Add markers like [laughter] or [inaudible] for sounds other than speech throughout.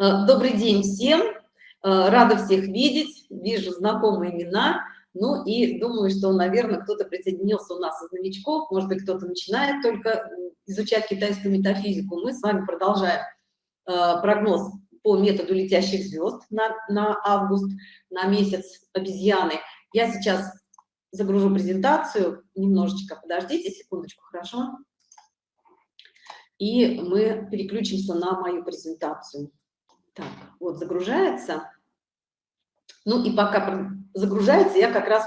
Э, добрый день всем. Э, рада всех видеть. Вижу знакомые имена. Ну и думаю, что, наверное, кто-то присоединился у нас из новичков. Может быть, кто-то начинает только изучать китайскую метафизику. Мы с вами продолжаем э, прогноз по методу летящих звезд на, на август, на месяц обезьяны. Я сейчас загружу презентацию. Немножечко подождите, секундочку, хорошо? И мы переключимся на мою презентацию. Так, вот загружается. Ну и пока загружается, я как раз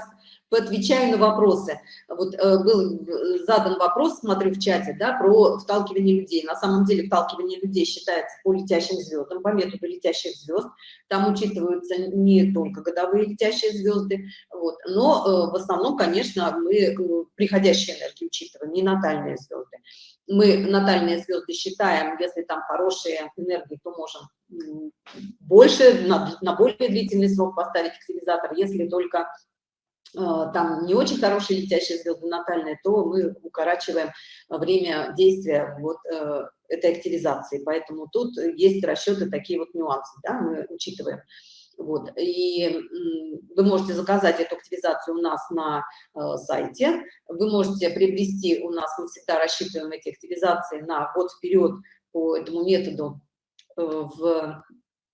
отвечаю на вопросы. Вот э, был задан вопрос, смотрю в чате, да, про вталкивание людей. На самом деле вталкивание людей считается по летящим звездам, по методу летящих звезд. Там учитываются не только годовые летящие звезды, вот, но э, в основном, конечно, мы э, приходящие энергии учитываем, не натальные звезды мы натальные звезды считаем, если там хорошие энергии, то можем больше, на, на более длительный срок поставить активизатор. Если только э, там не очень хорошие летящие звезды натальные, то мы укорачиваем время действия вот э, этой активизации. Поэтому тут есть расчеты, такие вот нюансы, да, мы учитываем. Вот. И вы можете заказать эту активизацию у нас на э, сайте. Вы можете приобрести у нас, мы всегда рассчитываем эти активизации на год вперед по этому методу э, в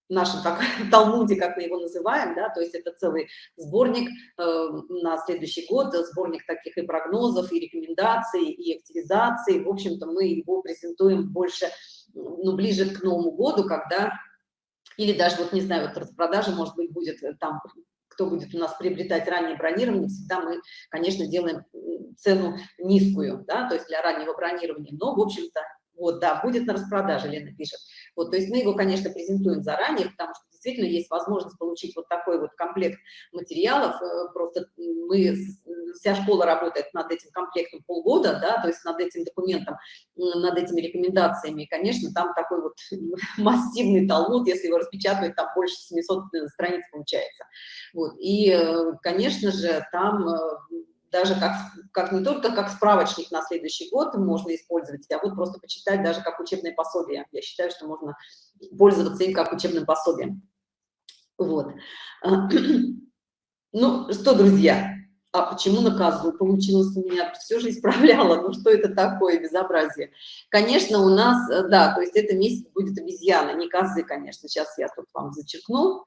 нашем как, [laughs] Талмуде, как мы его называем, да, то есть это целый сборник э, на следующий год, сборник таких и прогнозов, и рекомендаций, и активизаций. В общем-то, мы его презентуем больше, ну, ближе к Новому году, когда или даже, вот не знаю, вот распродажа, может быть, будет э, там, кто будет у нас приобретать раннее бронирование, всегда мы, конечно, делаем цену низкую, да, то есть для раннего бронирования, но, в общем-то, вот, да, будет на распродаже, Лена пишет. Вот, то есть мы его, конечно, презентуем заранее, потому что действительно есть возможность получить вот такой вот комплект материалов. Э, просто мы, вся школа работает над этим комплектом полгода, да, то есть над этим документом, над этими рекомендациями. И, конечно, там такой вот [laughs] массивный талмуд, если его распечатывать, там больше 700 э, страниц получается. Вот, и, э, конечно же, там даже как, как не только как справочник на следующий год можно использовать, а вот просто почитать даже как учебное пособие. Я считаю, что можно пользоваться им как учебным пособием. Вот. Ну что, друзья, а почему на козу получилось у меня? Все же исправляла. Ну что это такое безобразие? Конечно, у нас, э, да, то есть это месяц будет обезьяна, не козы, конечно. Сейчас я тут вам зачеркну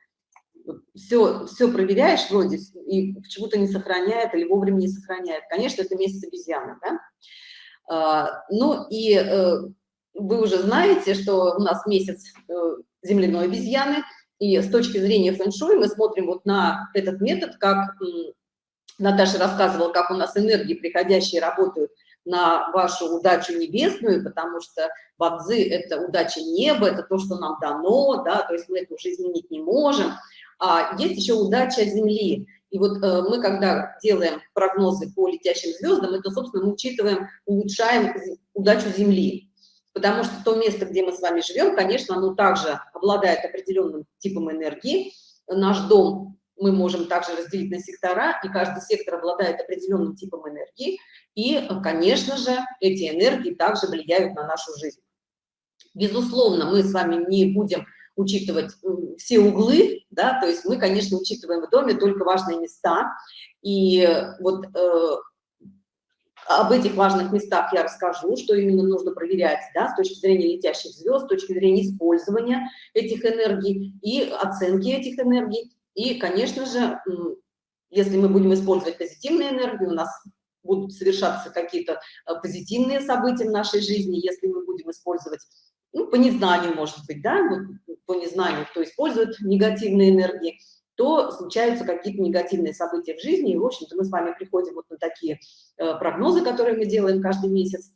все, все проверяешь вроде, и почему-то не сохраняет или вовремя не сохраняет. Конечно, это месяц обезьяны, да? А, ну и э, вы уже знаете, что у нас месяц э, земляной обезьяны, и с точки зрения фэн-шуй мы смотрим вот на этот метод, как Наташа рассказывала, как у нас энергии приходящие работают на вашу удачу небесную, потому что бадзы – это удача неба, это то, что нам дано, да, то есть мы это уже изменить не можем а есть еще удача Земли. И вот э, мы, когда делаем прогнозы по летящим звездам, это, собственно, мы учитываем, улучшаем удачу Земли. Потому что то место, где мы с вами живем, конечно, оно также обладает определенным типом энергии. Наш дом мы можем также разделить на сектора, и каждый сектор обладает определенным типом энергии. И, конечно же, эти энергии также влияют на нашу жизнь. Безусловно, мы с вами не будем учитывать все углы, да, то есть мы, конечно, учитываем в доме только важные места, и вот э, об этих важных местах я расскажу, что именно нужно проверять, да, с точки зрения летящих звезд, с точки зрения использования этих энергий и оценки этих энергий, и, конечно же, если мы будем использовать позитивные энергии, у нас будут совершаться какие-то э, позитивные события в нашей жизни, если мы будем использовать ну, по незнанию, может быть, да, вот, по незнанию, кто использует негативные энергии, то случаются какие-то негативные события в жизни, и, в общем-то, мы с вами приходим вот на такие э, прогнозы, которые мы делаем каждый месяц,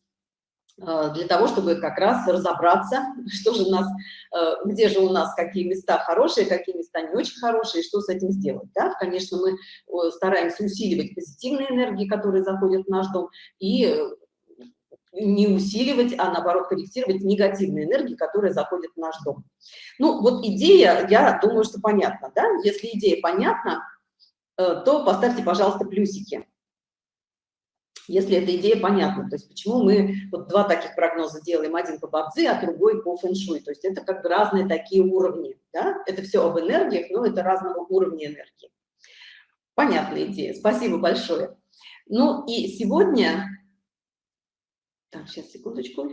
э, для того, чтобы как раз разобраться, [laughs] что же у нас, э, где же у нас какие места хорошие, какие места не очень хорошие, что с этим сделать. Да? Конечно, мы э, стараемся усиливать позитивные энергии, которые заходят в наш дом, и не усиливать, а наоборот корректировать негативные энергии, которые заходят в наш дом. Ну, вот идея, я думаю, что понятна, да? Если идея понятна, э, то поставьте, пожалуйста, плюсики. если эта идея понятна. То есть почему мы вот два таких прогноза делаем, один по бадзи, а другой по фэншуй. То есть это как бы разные такие уровни. Да? Это все об энергиях, но это разного уровня энергии. Понятная идея. Спасибо большое. Ну и сегодня... Так, сейчас, секундочку.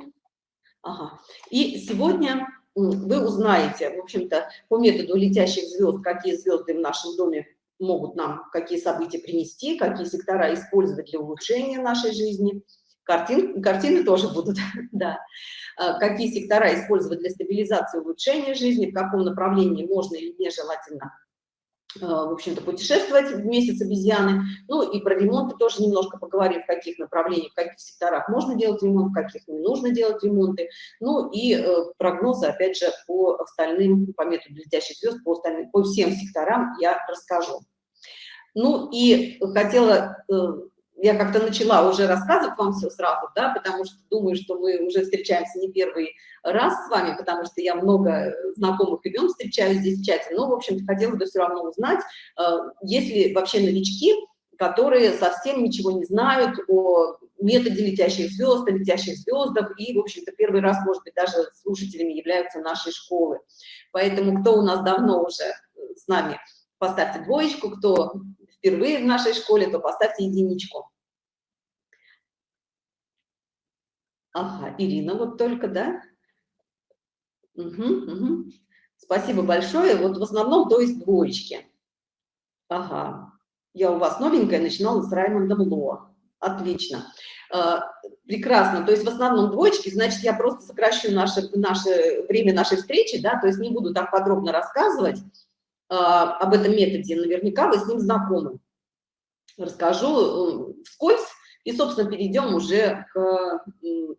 Ага. И сегодня вы узнаете, в общем-то, по методу летящих звезд, какие звезды в нашем доме могут нам какие события принести, какие сектора использовать для улучшения нашей жизни. Картин, картины тоже будут, [laughs] да. А, какие сектора использовать для стабилизации улучшения жизни, в каком направлении можно или нежелательно в общем-то, путешествовать в месяц обезьяны. Ну и про ремонты тоже немножко поговорим, в каких направлениях, в каких секторах можно делать ремонт, в каких не нужно делать ремонты. Ну и э, прогнозы, опять же, по остальным, по методу летящих звезд, по, остальным, по всем секторам я расскажу. Ну и хотела, э, я как-то начала уже рассказывать вам все сразу, да, потому что думаю, что мы уже встречаемся не первый раз с вами, потому что я много знакомых имен встречаю здесь в чате, но, в общем-то, хотела бы все равно узнать, э, есть ли вообще новички, которые совсем ничего не знают о методе летящих звезд, о летящих звездах, и, в общем-то, первый раз, может быть, даже слушателями являются нашей школы. Поэтому кто у нас давно уже с нами, поставьте двоечку, кто впервые в нашей школе, то поставьте единичку. Ага, Ирина вот только, да? Угу, угу. Спасибо большое. Вот в основном, то есть двоечки. Ага, я у вас новенькая, начинала с Раймондом Ло. Отлично. А, прекрасно. То есть в основном двоечки, значит, я просто сокращу наше, наше время нашей встречи, да, то есть не буду так подробно рассказывать. А, об этом методе, наверняка вы с ним знакомы. Расскажу э, вскользь и, собственно, перейдем уже к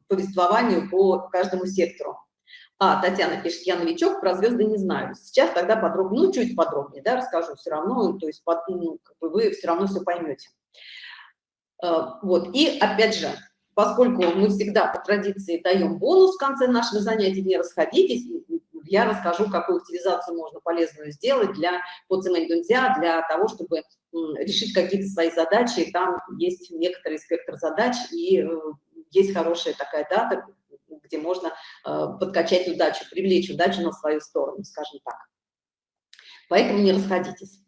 повествованию по каждому сектору. А, Татьяна пишет, я новичок, про звезды не знаю. Сейчас тогда подробнее, ну, чуть подробнее, да, расскажу все равно, то есть под, ну, как бы вы все равно все поймете. А, вот, и опять же, поскольку мы всегда по традиции даем бонус в конце нашего занятия, не расходитесь, я расскажу, какую активизацию можно полезную сделать для по Цемэнь-Дунзя, для того, чтобы решить какие-то свои задачи. Там есть некоторый спектр задач, и э, есть хорошая такая дата, где можно э, подкачать удачу, привлечь удачу на свою сторону, скажем так. Поэтому не расходитесь.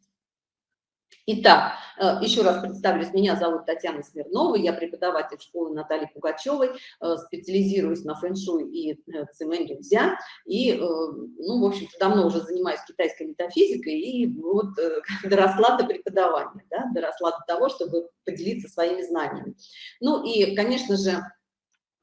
Итак, э, еще раз представлюсь, меня зовут Татьяна Смирнова, я преподаватель школы Натальи Пугачевой, э, специализируюсь на фэншуй и э, цемэнь дзя, и, ну, в общем-то, давно уже занимаюсь китайской метафизикой, и вот [laughs] доросла до преподавания, да, доросла до того, чтобы поделиться своими знаниями. Ну и, конечно же,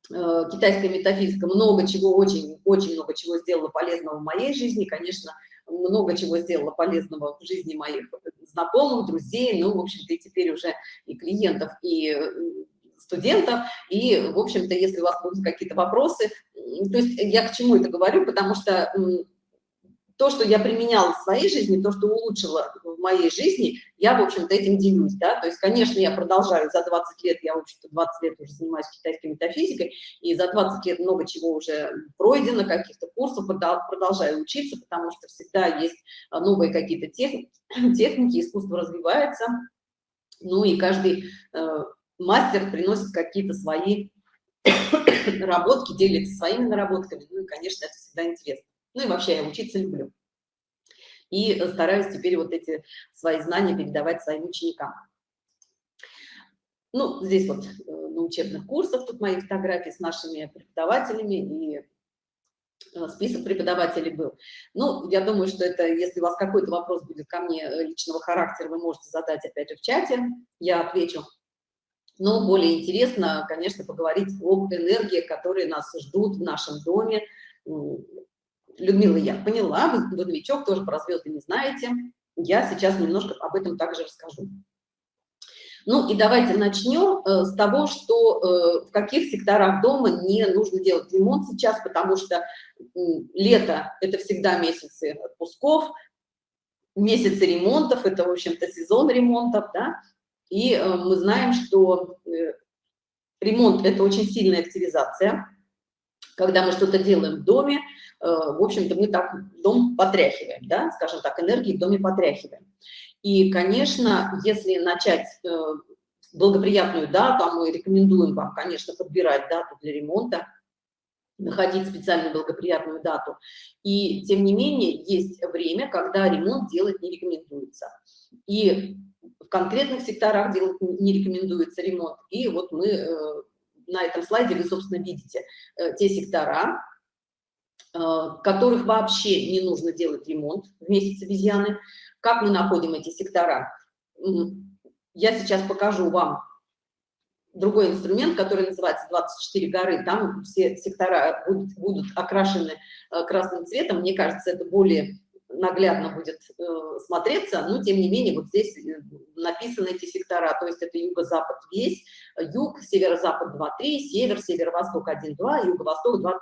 китайская метафизика много чего, очень, очень много чего сделала полезного в моей жизни, конечно, много чего сделала полезного в жизни моих знакомых, друзей, ну, в общем-то, и теперь уже и клиентов, и э, студентов. И, в общем-то, если у вас будут какие-то вопросы, то есть я к чему это говорю, потому что то, что я применяла в своей жизни, то, что улучшила в моей жизни, я, в общем-то, этим делюсь, да, то есть, конечно, я продолжаю, за 20 лет, я, в общем-то, 20 лет уже занимаюсь китайской метафизикой, и за 20 лет много чего уже пройдено, каких-то курсов, продолжаю учиться, потому что всегда есть а, новые какие-то техники, [clears throat] техники, искусство развивается, ну и каждый э, мастер приносит какие-то свои [clears throat] наработки, делится своими наработками, ну и, конечно, это всегда интересно. Ну и вообще я учиться люблю. И стараюсь теперь вот эти свои знания передавать своим ученикам. Ну, здесь вот э, на учебных курсах тут мои фотографии с нашими преподавателями и э, список преподавателей был. Ну, я думаю, что это, если у вас какой-то вопрос будет ко мне э, личного характера, вы можете задать опять же в чате, я отвечу. Но более интересно, конечно, поговорить об энергии, которые нас ждут в нашем доме, Людмила, я поняла, вы, вы новичок, тоже про звезды не знаете. Я сейчас немножко об этом также расскажу. Ну и давайте начнем э, с того, что э, в каких секторах дома не нужно делать ремонт сейчас, потому что э, лето – это всегда месяцы отпусков, месяцы ремонтов, это, в общем-то, сезон ремонтов, да, и э, мы знаем, что э, ремонт – это очень сильная активизация, когда мы что-то делаем в доме, в общем-то, мы так дом потряхиваем, да, скажем так, энергии в доме потряхиваем. И, конечно, если начать э, благоприятную дату, а мы рекомендуем вам, конечно, подбирать дату для ремонта, находить специальную благоприятную дату. И, тем не менее, есть время, когда ремонт делать не рекомендуется. И в конкретных секторах делать не рекомендуется ремонт. И вот мы э, на этом слайде, вы, собственно, видите э, те сектора, э, которых вообще не нужно делать ремонт в месяц обезьяны. Как мы находим эти сектора? Я сейчас покажу вам другой инструмент, который называется 24 горы, там все сектора будут, будут окрашены э, красным цветом, мне кажется, это более наглядно будет э, смотреться, но тем не менее вот здесь э, написаны эти сектора, то есть это юго-запад весь, юг, северо-запад 2-3, север, северо-восток 1-2, юго-восток 2-3.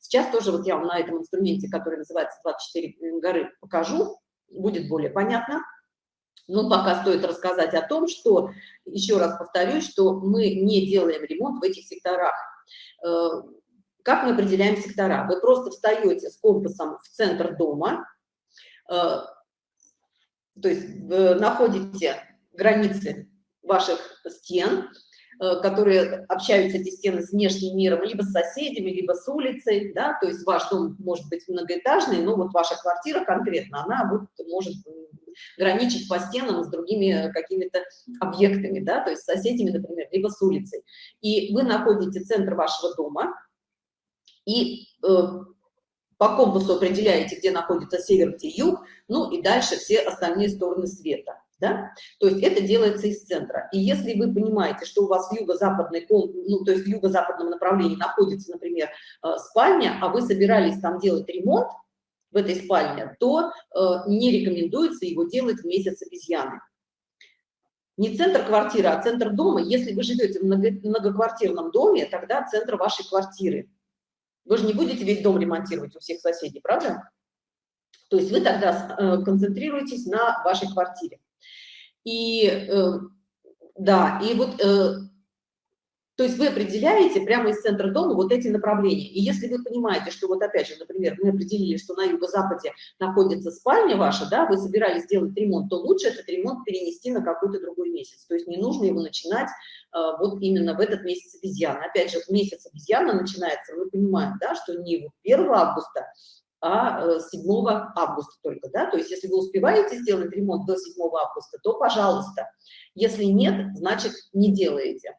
Сейчас тоже вот я вам на этом инструменте, который называется 24 горы, покажу, будет более понятно. Но пока стоит рассказать о том, что, еще раз повторюсь, что мы не делаем ремонт в этих секторах. Э, как мы определяем сектора? Вы просто встаете с компасом в центр дома, э, то есть находите границы ваших стен, Э, которые общаются эти стены с внешним миром, либо с соседями, либо с улицей, да, то есть ваш дом может быть многоэтажный, но вот ваша квартира конкретно, она вот может граничить по стенам с другими какими-то объектами, да, то есть с соседями, например, либо с улицей. И вы находите центр вашего дома, и э, по компасу определяете, где находится север, где юг, ну и дальше все остальные стороны света да? То есть это делается из центра. И если вы понимаете, что у вас в юго-западной, ну, то есть в юго-западном направлении находится, например, э, спальня, а вы собирались там делать ремонт в этой спальне, то э, не рекомендуется его делать в месяц обезьяны. Не центр квартиры, а центр дома. Если вы живете в многоквартирном доме, тогда центр вашей квартиры. Вы же не будете весь дом ремонтировать у всех соседей, правда? То есть вы тогда э, концентрируетесь на вашей квартире. И э, да, и вот, э, то есть вы определяете прямо из центра дома вот эти направления. И если вы понимаете, что вот опять же, например, мы определили, что на юго-западе находится спальня ваша, да, вы собирались сделать ремонт, то лучше этот ремонт перенести на какой-то другой месяц. То есть не нужно его начинать э, вот именно в этот месяц обезьяны. Опять же, месяц обезьяна начинается, мы понимаем, да, что не вот 1 августа, а 7 э, августа только, да, то есть если вы успеваете сделать ремонт до 7 августа, то пожалуйста, если нет, значит не делаете.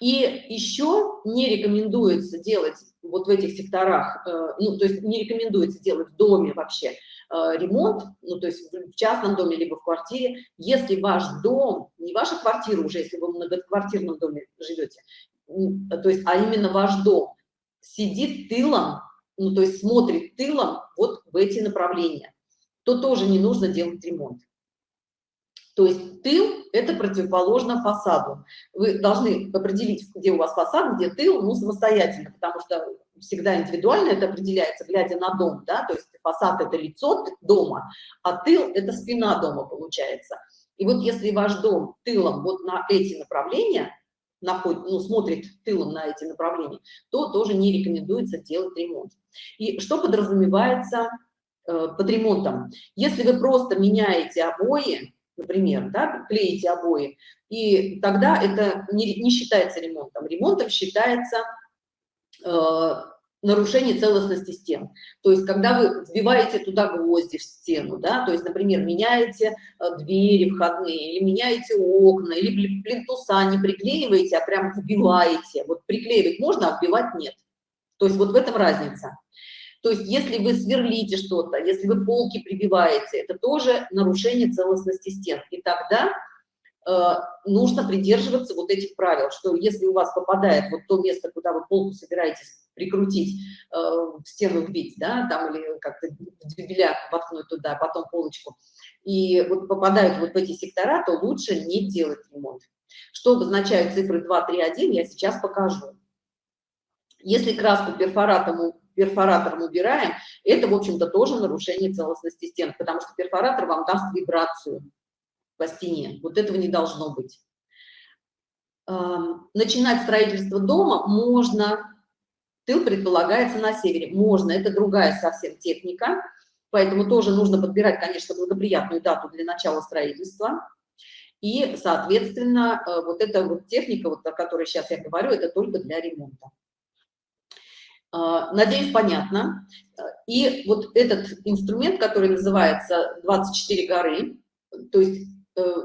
И еще не рекомендуется делать вот в этих секторах, э, ну, то есть не рекомендуется делать в доме вообще э, ремонт, ну, то есть в частном доме, либо в квартире, если ваш дом, не ваша квартира уже, если вы в многоквартирном доме живете, то есть, а именно ваш дом сидит тылом ну, то есть смотрит тылом вот в эти направления, то тоже не нужно делать ремонт. То есть тыл – это противоположно фасаду. Вы должны определить, где у вас фасад, где тыл, ну, самостоятельно, потому что всегда индивидуально это определяется, глядя на дом, да, то есть фасад – это лицо дома, а тыл – это спина дома, получается. И вот если ваш дом тылом вот на эти направления, находит, ну, смотрит тылом на эти направления, то тоже не рекомендуется делать ремонт. И что подразумевается э, под ремонтом? Если вы просто меняете обои, например, да, клеите обои, и тогда это не, не считается ремонтом. Ремонтом считается э, нарушение целостности стен. То есть, когда вы вбиваете туда гвозди в стену, да, то есть, например, меняете э, двери входные, или меняете окна, или плинтуса не приклеиваете, а прям вбиваете. Вот приклеивать можно, а вбивать нет. То есть, вот в этом разница. То есть, если вы сверлите что-то, если вы полки прибиваете, это тоже нарушение целостности стен. И тогда э, нужно придерживаться вот этих правил, что если у вас попадает вот то место, куда вы полку собираетесь прикрутить, э, стену вбить, да, там или как-то дюбеля воткнуть туда, потом полочку, и вот попадают вот в эти сектора, то лучше не делать ремонт. Что обозначают цифры 2, 3, 1, я сейчас покажу. Если краску перфоратом, перфоратором убираем, это, в общем-то, тоже нарушение целостности стен, потому что перфоратор вам даст вибрацию по стене. Вот этого не должно быть. Начинать строительство дома можно Тыл предполагается на севере. Можно, это другая совсем техника, поэтому тоже нужно подбирать, конечно, благоприятную дату для начала строительства. И, соответственно, э, вот эта вот техника, вот о которой сейчас я говорю, это только для ремонта. А, надеюсь, понятно. И вот этот инструмент, который называется 24 горы, то есть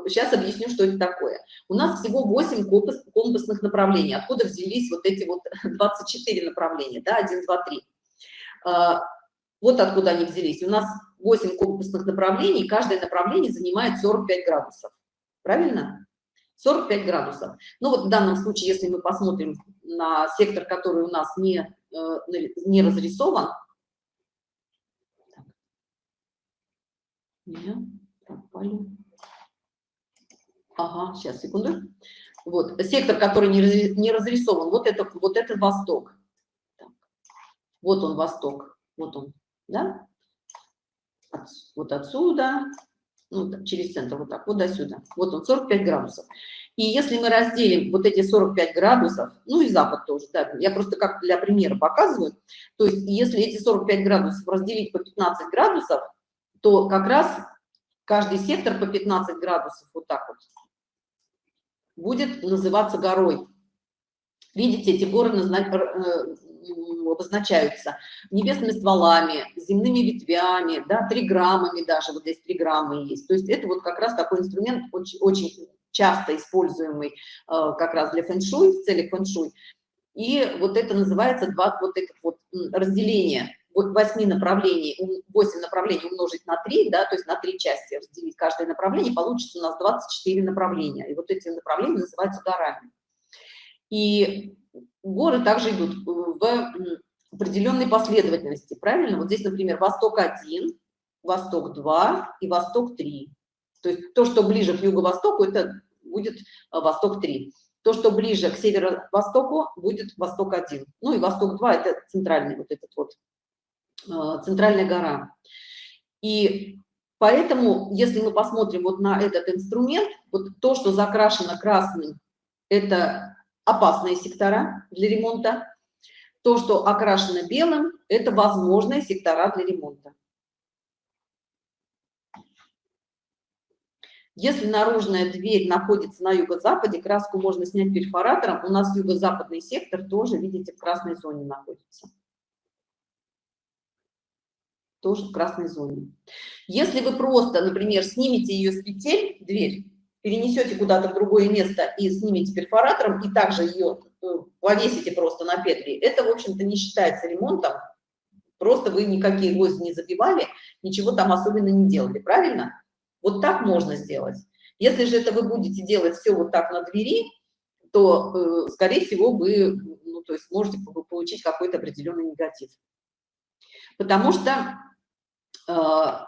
сейчас э, объясню, что это такое. У нас всего 8 компасных направлений. Откуда взялись вот эти вот [laughs] 24 направления, да, 1, 2, 3. Вот откуда они взялись. У нас 8 компасных направлений, каждое направление занимает 45 градусов. Правильно? 45 градусов. Ну вот в данном случае, если мы посмотрим на сектор, который у нас не, не разрисован, пропали. Ага, сейчас, секунду. Вот, сектор, который не разрисован, вот это, вот это восток. Так. Вот он, восток, вот он, да? От, вот отсюда, ну, через центр, вот так, вот до сюда. Вот он, 45 градусов. И если мы разделим вот эти 45 градусов, ну и запад тоже, да, я просто как для примера показываю, то есть если эти 45 градусов разделить по 15 градусов, то как раз каждый сектор по 15 градусов, вот так вот, будет называться горой. Видите, эти горы э, обозначаются небесными стволами, земными ветвями, да, триграммами даже, вот здесь триграммы есть. То есть это вот как раз такой инструмент очень, очень часто используемый э, как раз для фэн-шуй, в целях фэн-шуй. И вот это называется два, вот это вот разделение восьми направлений, 8 направлений умножить на 3, да, то есть на три части разделить каждое направление, получится у нас 24 направления. И вот эти направления называются горами. И горы также идут в определенной последовательности, правильно? Вот здесь, например, Восток-1, Восток-2 и Восток-3. То есть то, что ближе к юго-востоку, это будет а, Восток-3. То, что ближе к северо-востоку, будет Восток-1. Ну и Восток-2 – это центральный вот этот вот Э, центральная гора. И поэтому, если мы посмотрим вот на этот инструмент, вот то, что закрашено красным, это опасные сектора для ремонта. То, что окрашено белым, это возможные сектора для ремонта. Если наружная дверь находится на юго-западе, краску можно снять перфоратором. У нас юго-западный сектор тоже, видите, в красной зоне находится тоже в красной зоне. Если вы просто, например, снимете ее с петель, дверь, перенесете куда-то в другое место и снимете перфоратором, и также ее э, повесите просто на петли, это, в общем-то, не считается ремонтом, просто вы никакие гвозди не забивали, ничего там особенно не делали, правильно? Вот так можно сделать. Если же это вы будете делать все вот так на двери, то, э, скорее всего, вы ну, то есть можете получить какой-то определенный негатив. Потому что Э,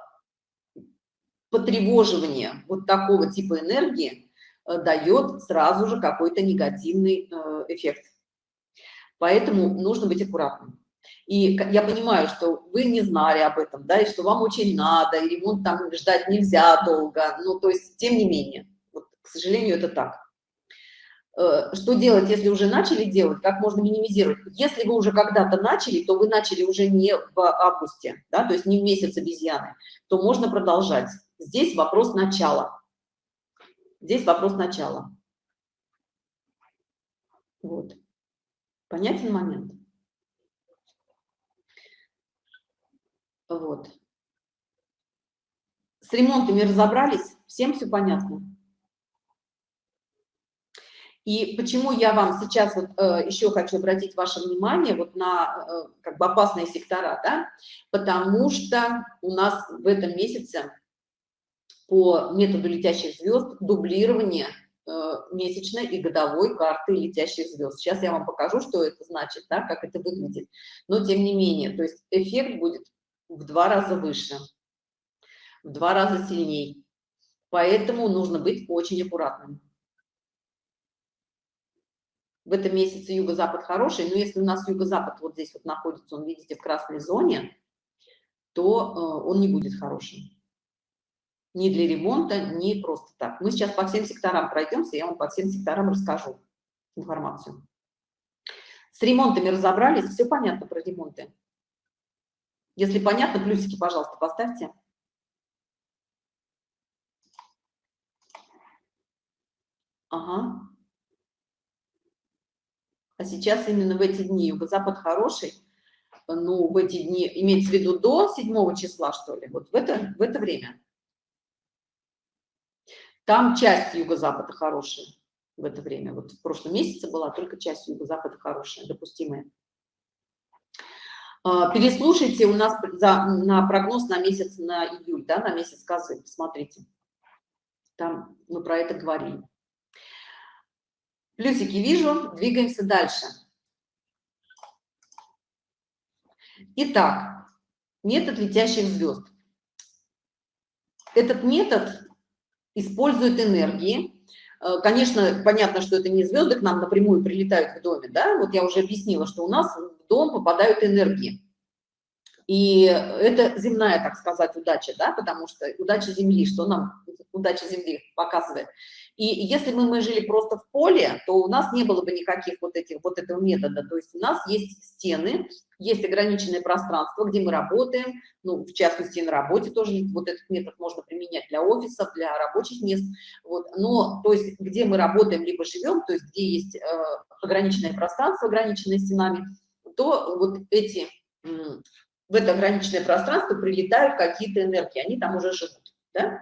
потревоживание вот такого типа энергии э, дает сразу же какой-то негативный э, эффект. Поэтому нужно быть аккуратным. И я понимаю, что вы не знали об этом, да, и что вам очень надо, и ремонт там ждать нельзя долго, ну, то есть, тем не менее, вот, к сожалению, это так. Э, что делать, если уже начали делать, как можно минимизировать. Если вы уже когда-то начали, то вы начали уже не в августе, да, то есть не в месяц обезьяны, то можно продолжать. Здесь вопрос начала. Здесь вопрос начала. Вот. Понятен момент? Вот. С ремонтами разобрались? Всем все понятно? И почему я вам сейчас вот э, еще хочу обратить ваше внимание вот на э, как бы опасные сектора, да, потому что у нас в этом месяце по методу летящих звезд дублирование э, месячной и годовой карты летящих звезд. Сейчас я вам покажу, что это значит, да, как это выглядит. Но тем не менее, то есть эффект будет в два раза выше, в два раза сильней. Поэтому нужно быть очень аккуратным в этом месяце юго-запад хороший, но если у нас юго-запад вот здесь вот находится, он, видите, в красной зоне, то э, он не будет хорошим. Ни для ремонта, ни просто так. Мы сейчас по всем секторам пройдемся, я вам по всем секторам расскажу информацию. С ремонтами разобрались, все понятно про ремонты. Если понятно, плюсики, пожалуйста, поставьте. Ага. А сейчас именно в эти дни юго-запад хороший, ну, в эти дни, имеется в виду до 7 числа, что ли, вот в это, в это время. Там часть юго-запада хорошая в это время. Вот в прошлом месяце была только часть юго-запада хорошая, допустимая. А, переслушайте у нас за, на прогноз на месяц, на июль, да, на месяц козы, посмотрите. Там мы про это говорили. Плюсики вижу, двигаемся дальше. Итак, метод летящих звезд. Этот метод использует энергии. Э, конечно, понятно, что это не звезды к нам напрямую прилетают в доме, да, вот я уже объяснила, что у нас в дом попадают энергии. И это земная, так сказать, удача, да, потому что удача Земли, что нам удача Земли показывает. И если бы мы жили просто в поле, то у нас не было бы никаких вот этих вот этого метода. То есть у нас есть стены, есть ограниченное пространство, где мы работаем, ну, в частности, на работе тоже вот этот метод можно применять для офисов, для рабочих мест. Вот. Но, то есть, где мы работаем, либо живем, то есть, где есть э, ограниченное пространство, ограниченное стенами, то вот эти, в это ограниченное пространство прилетают какие-то энергии, они там уже живут, да?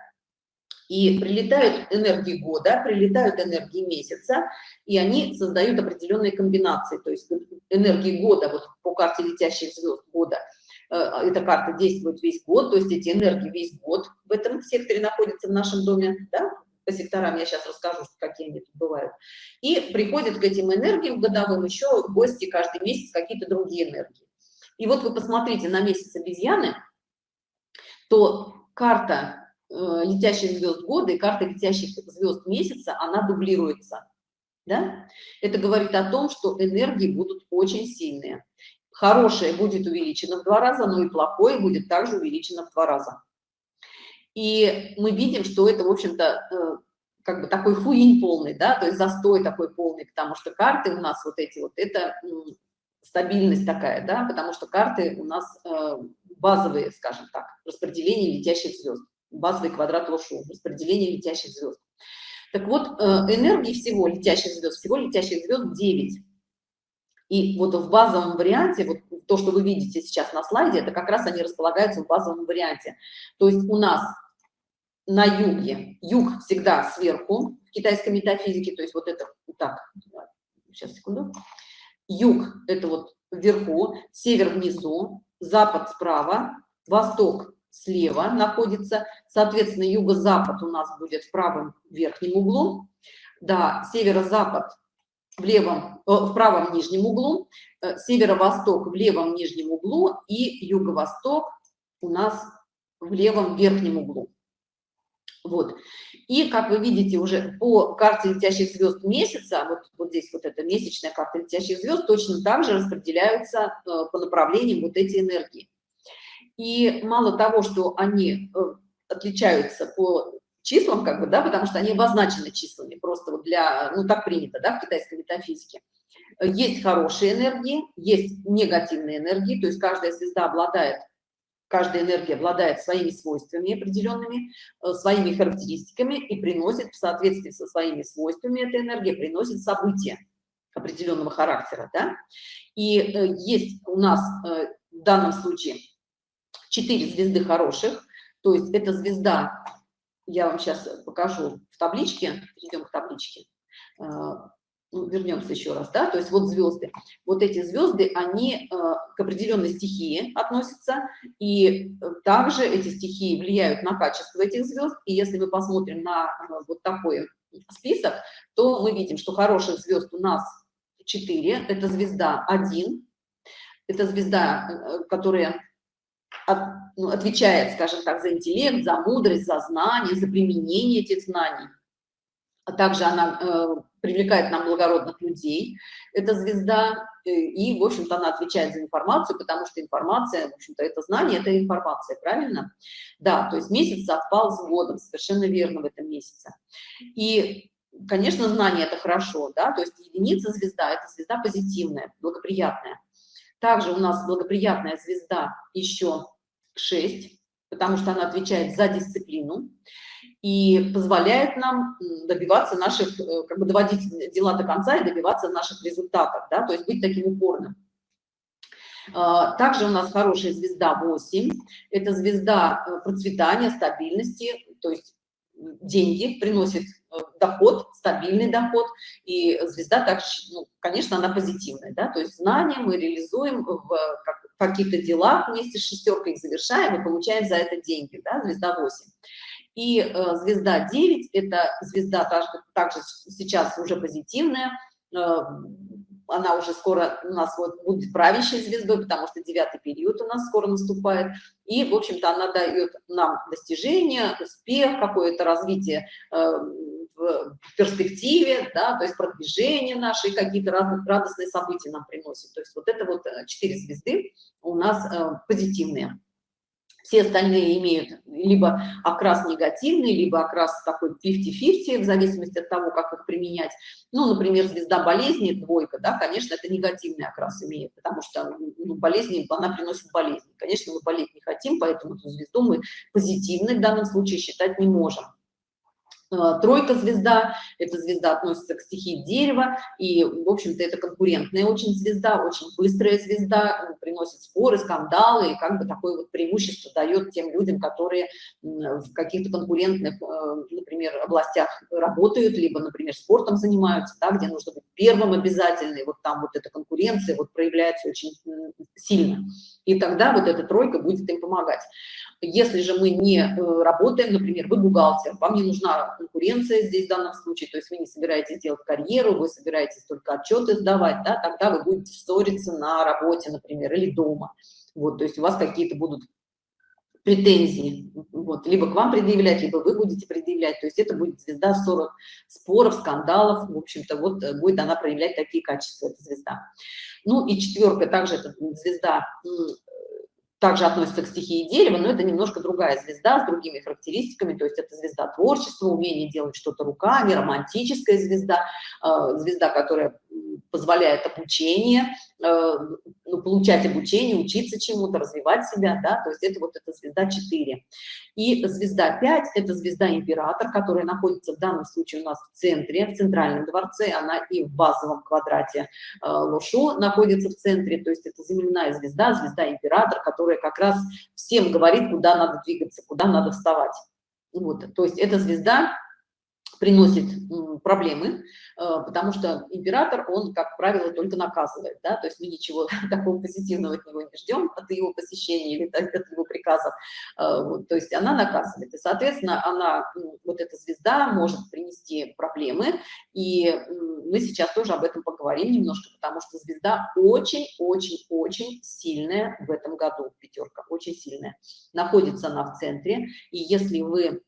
И прилетают энергии года, прилетают энергии месяца, и они создают определенные комбинации. То есть энергии года, вот по карте летящих звезд года, э, эта карта действует весь год, то есть эти энергии весь год в этом секторе находятся в нашем доме, да? по секторам я сейчас расскажу, какие они тут бывают. И приходят к этим энергиям годовым еще гости каждый месяц, какие-то другие энергии. И вот вы посмотрите на месяц обезьяны, то карта Э, летящих звезд года и карта летящих звезд месяца, она дублируется. Да? Это говорит о том, что энергии будут очень сильные. Хорошее будет увеличено в два раза, но и плохое будет также увеличено в два раза. И мы видим, что это, в общем-то, э, как бы такой фуинь полный, да, то есть застой такой полный, потому что карты у нас вот эти вот, это стабильность такая, да, потому что карты у нас э, базовые, скажем так, распределение летящих звезд базовый квадрат Лошу, распределение летящих звезд. Так вот, э, энергии всего летящих звезд, всего летящих звезд 9. И вот в базовом варианте, вот то, что вы видите сейчас на слайде, это как раз они располагаются в базовом варианте. То есть у нас на юге, юг всегда сверху в китайской метафизике, то есть вот это, так, сейчас, секунду, юг это вот вверху, север внизу, запад справа, восток слева находится, соответственно, юго-запад у нас будет в правом верхнем углу, да, северо-запад в левом, э, в правом нижнем углу, э, северо-восток в левом нижнем углу. И юго-восток у нас в левом верхнем углу. Вот. И, как вы видите, уже по карте летящих звезд месяца, вот, вот здесь вот эта месячная карта летящих звезд, точно так же распределяются э, по направлениям вот эти энергии. И мало того, что они э, отличаются по числам, как бы, да, потому что они обозначены числами, просто вот для, ну, так принято, да, в китайской метафизике. Есть хорошие энергии, есть негативные энергии, то есть каждая звезда обладает, каждая энергия обладает своими свойствами определенными, э, своими характеристиками и приносит в соответствии со своими свойствами эта энергия, приносит события определенного характера, да. И э, есть у нас в данном случае четыре звезды хороших, то есть эта звезда, я вам сейчас покажу в табличке, перейдем к табличке, э, вернемся еще раз, да, то есть вот звезды, вот эти звезды, они э, к определенной стихии относятся, и также эти стихии влияют на качество этих звезд, и если мы посмотрим на э, вот такой список, то мы видим, что хороших звезд у нас 4, это звезда 1, это звезда, которая от, ну, отвечает, скажем так, за интеллект, за мудрость, за знание, за применение этих знаний. А также она э, привлекает нам благородных людей, эта звезда, э, и, в общем-то, она отвечает за информацию, потому что информация, в общем-то, это знание, это информация, правильно? Да, то есть месяц совпал с годом, совершенно верно в этом месяце. И, конечно, знание – это хорошо, да, то есть единица звезда – это звезда позитивная, благоприятная. Также у нас благоприятная звезда еще 6, потому что она отвечает за дисциплину. и позволяет нам добиваться наших, э, как бы доводить дела до конца и добиваться наших результатов, да, то есть быть таким упорным. А, также у нас хорошая звезда 8, это звезда э, процветания, стабильности, то есть деньги, приносит э, доход, стабильный доход, и звезда также, ну, конечно, она позитивная, да, то есть знания мы реализуем в каких-то делах вместе с шестеркой их завершаем и получаем за это деньги, да, звезда 8. И э, звезда 9 – это звезда также, также сейчас уже позитивная, э, она уже скоро у нас вот будет правящей звездой, потому что девятый период у нас скоро наступает. И, в общем-то, она дает нам достижение, успех, какое-то развитие э, в перспективе, да, то есть продвижение наши, какие-то радостные события нам приносит. То есть вот это вот э, четыре звезды у нас э, позитивные. Все остальные имеют либо окрас негативный, либо окрас такой 50-50, в зависимости от того, как их применять. Ну, например, звезда болезни, двойка, да, конечно, это негативный окрас имеет, потому что ну, болезни, она приносит болезни. Конечно, мы болеть не хотим, поэтому эту звезду мы позитивной в данном случае считать не можем. Э, тройка звезда, эта звезда относится к стихии дерева, и, в общем-то, это конкурентная очень звезда, очень быстрая звезда, приносит споры, скандалы, и как бы такое вот преимущество дает тем людям, которые в каких-то конкурентных, э, например, областях работают, либо, например, спортом занимаются, да, где нужно быть первым обязательно, и вот там вот эта конкуренция вот проявляется очень сильно. И тогда вот эта тройка будет им помогать. Если же мы не э, работаем, например, вы бухгалтер, вам не нужна конкуренция здесь в данном случае, то есть вы не собираетесь делать карьеру, вы собираетесь только отчеты сдавать, да, тогда вы будете ссориться на работе, например, или дома. Вот, то есть у вас какие-то будут претензии, вот, либо к вам предъявлять, либо вы будете предъявлять, то есть это будет звезда ссоров, споров, скандалов, в общем-то, вот э, будет она проявлять такие качества, эта звезда. Ну и четверка, также это звезда также относится к стихии дерева, но это немножко другая звезда с другими характеристиками, то есть это звезда творчества, умение делать что-то руками, романтическая звезда, э, звезда, которая позволяет обучение, э, ну, получать обучение, учиться чему-то, развивать себя, да, то есть это вот эта звезда 4. И звезда 5 – это звезда император, которая находится в данном случае у нас в центре, в центральном дворце, она и в базовом квадрате э, Лошу находится в центре, то есть это земляная звезда, звезда император, которая как раз всем говорит, куда надо двигаться, куда надо вставать. Вот, то есть эта звезда приносит проблемы, э, потому что император, он, как правило, только наказывает, да, то есть мы ничего [laughs] такого позитивного от него не ждем, от его посещения или от его приказов, э, вот, то есть она наказывает, и, соответственно, она, вот эта звезда может принести проблемы, и мы сейчас тоже об этом поговорим немножко, потому что звезда очень-очень-очень сильная в этом году, пятерка, очень сильная, находится она в центре, и если вы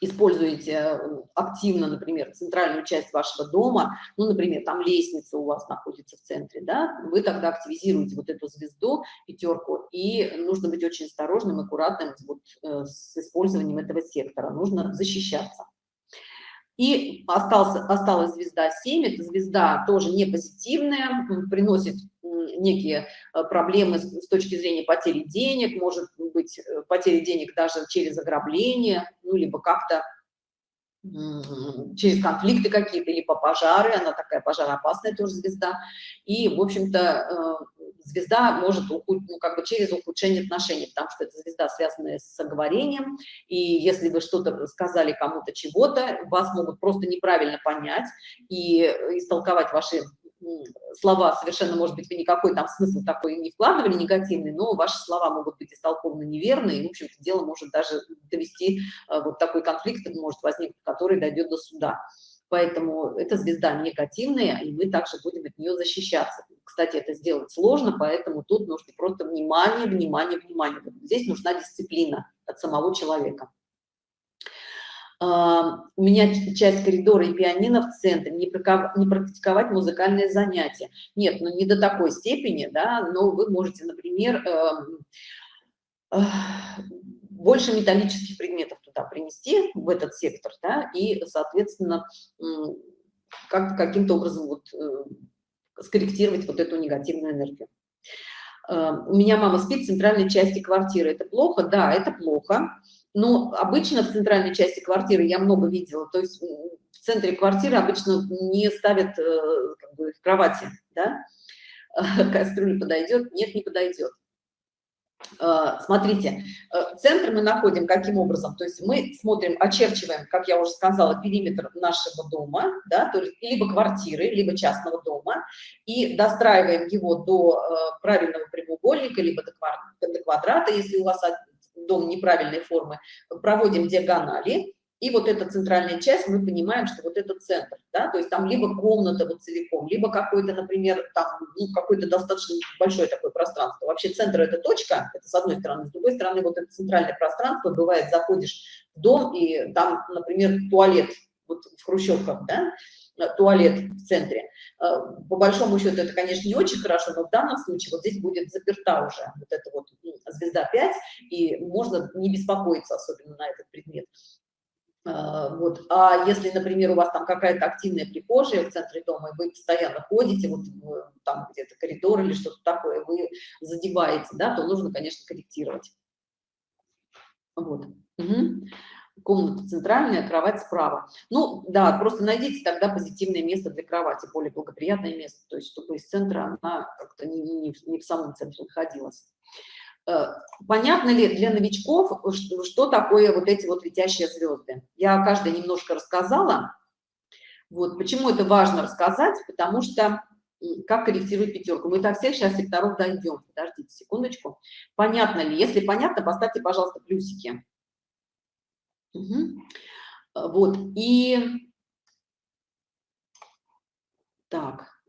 используете э, активно, например, центральную часть вашего дома, ну, например, там лестница у вас находится в центре, да, вы тогда активизируете вот эту звезду, пятерку, и нужно быть очень осторожным, аккуратным вот, э, с использованием этого сектора, нужно защищаться. И остался, осталась звезда 7, эта звезда тоже не позитивная, приносит некие э, проблемы с точки зрения потери денег, может быть э, потери денег даже через ограбление, ну, либо как-то через конфликты какие-то, либо пожары, она такая пожароопасная тоже звезда, и, в общем-то, э, звезда может, ну, как бы через ухудшение отношений, потому что это звезда, связанная с оговорением, и если вы что-то сказали кому-то чего-то, вас могут просто неправильно понять и истолковать ваши слова совершенно, может быть, вы никакой там смысл такой не вкладывали негативный, но ваши слова могут быть истолкованы неверно, и, в общем-то, дело может даже довести, э, вот такой конфликт может возникнуть, который дойдет до суда. Поэтому эта звезда негативная, и мы также будем от нее защищаться. Кстати, это сделать сложно, поэтому тут нужно просто внимание, внимание, внимание. Здесь нужна дисциплина от самого человека. А, у меня часть коридора и пианино в центре, не, практиковать музыкальные занятия. Нет, ну не до такой степени, да, но вы можете, например, эм, больше металлических предметов туда принести, в этот сектор, да, и, соответственно, как каким-то образом вот, э, скорректировать вот эту негативную энергию. Эм, у меня мама спит в центральной части квартиры. Это плохо? Да, это плохо Но обычно в центральной части квартиры я много видела, то есть в центре квартиры обычно не ставят э, как бы, кровати, да, [laughs] кастрюля подойдет, нет, не подойдет. Э, смотрите, э, центр мы находим каким образом? То есть мы смотрим, очерчиваем, как я уже сказала, периметр нашего дома, да, то есть либо квартиры, либо частного дома, и достраиваем его до э, правильного прямоугольника, либо до квадрата, если у вас дом неправильной формы, проводим диагонали, и вот эта центральная часть, мы понимаем, что вот это центр, да, то есть там либо комната вот целиком, либо какой-то, например, там, ну, какое-то достаточно большое такое пространство. Вообще центр – это точка, это с одной стороны, с другой стороны, вот это центральное пространство, бывает, заходишь в дом, и там, например, туалет, вот в хрущевках, да, туалет в центре. Э, по большому счету это, конечно, не очень хорошо, но в данном случае вот здесь будет заперта уже вот эта вот звезда 5, и можно не беспокоиться особенно на этот предмет. А, вот. А если, например, у вас там какая-то активная прихожая в центре дома, и вы постоянно ходите, вот там где-то коридор или что-то такое, вы задеваете, да, то нужно, конечно, корректировать. Вот. Угу. Комната центральная, кровать справа. Ну, да, просто найдите тогда позитивное место для кровати, более благоприятное место, то есть чтобы из центра она как-то не, не, не в самом центре находилась. Э, понятно ли для новичков, что, такое вот эти вот летящие звезды? Я каждая немножко рассказала. Вот, почему это важно рассказать? Потому что как корректировать пятерку. Мы до всех сейчас секторов дойдем. Подождите секундочку. Понятно ли? Если понятно, поставьте, пожалуйста, плюсики. Угу. Вот, и... Так.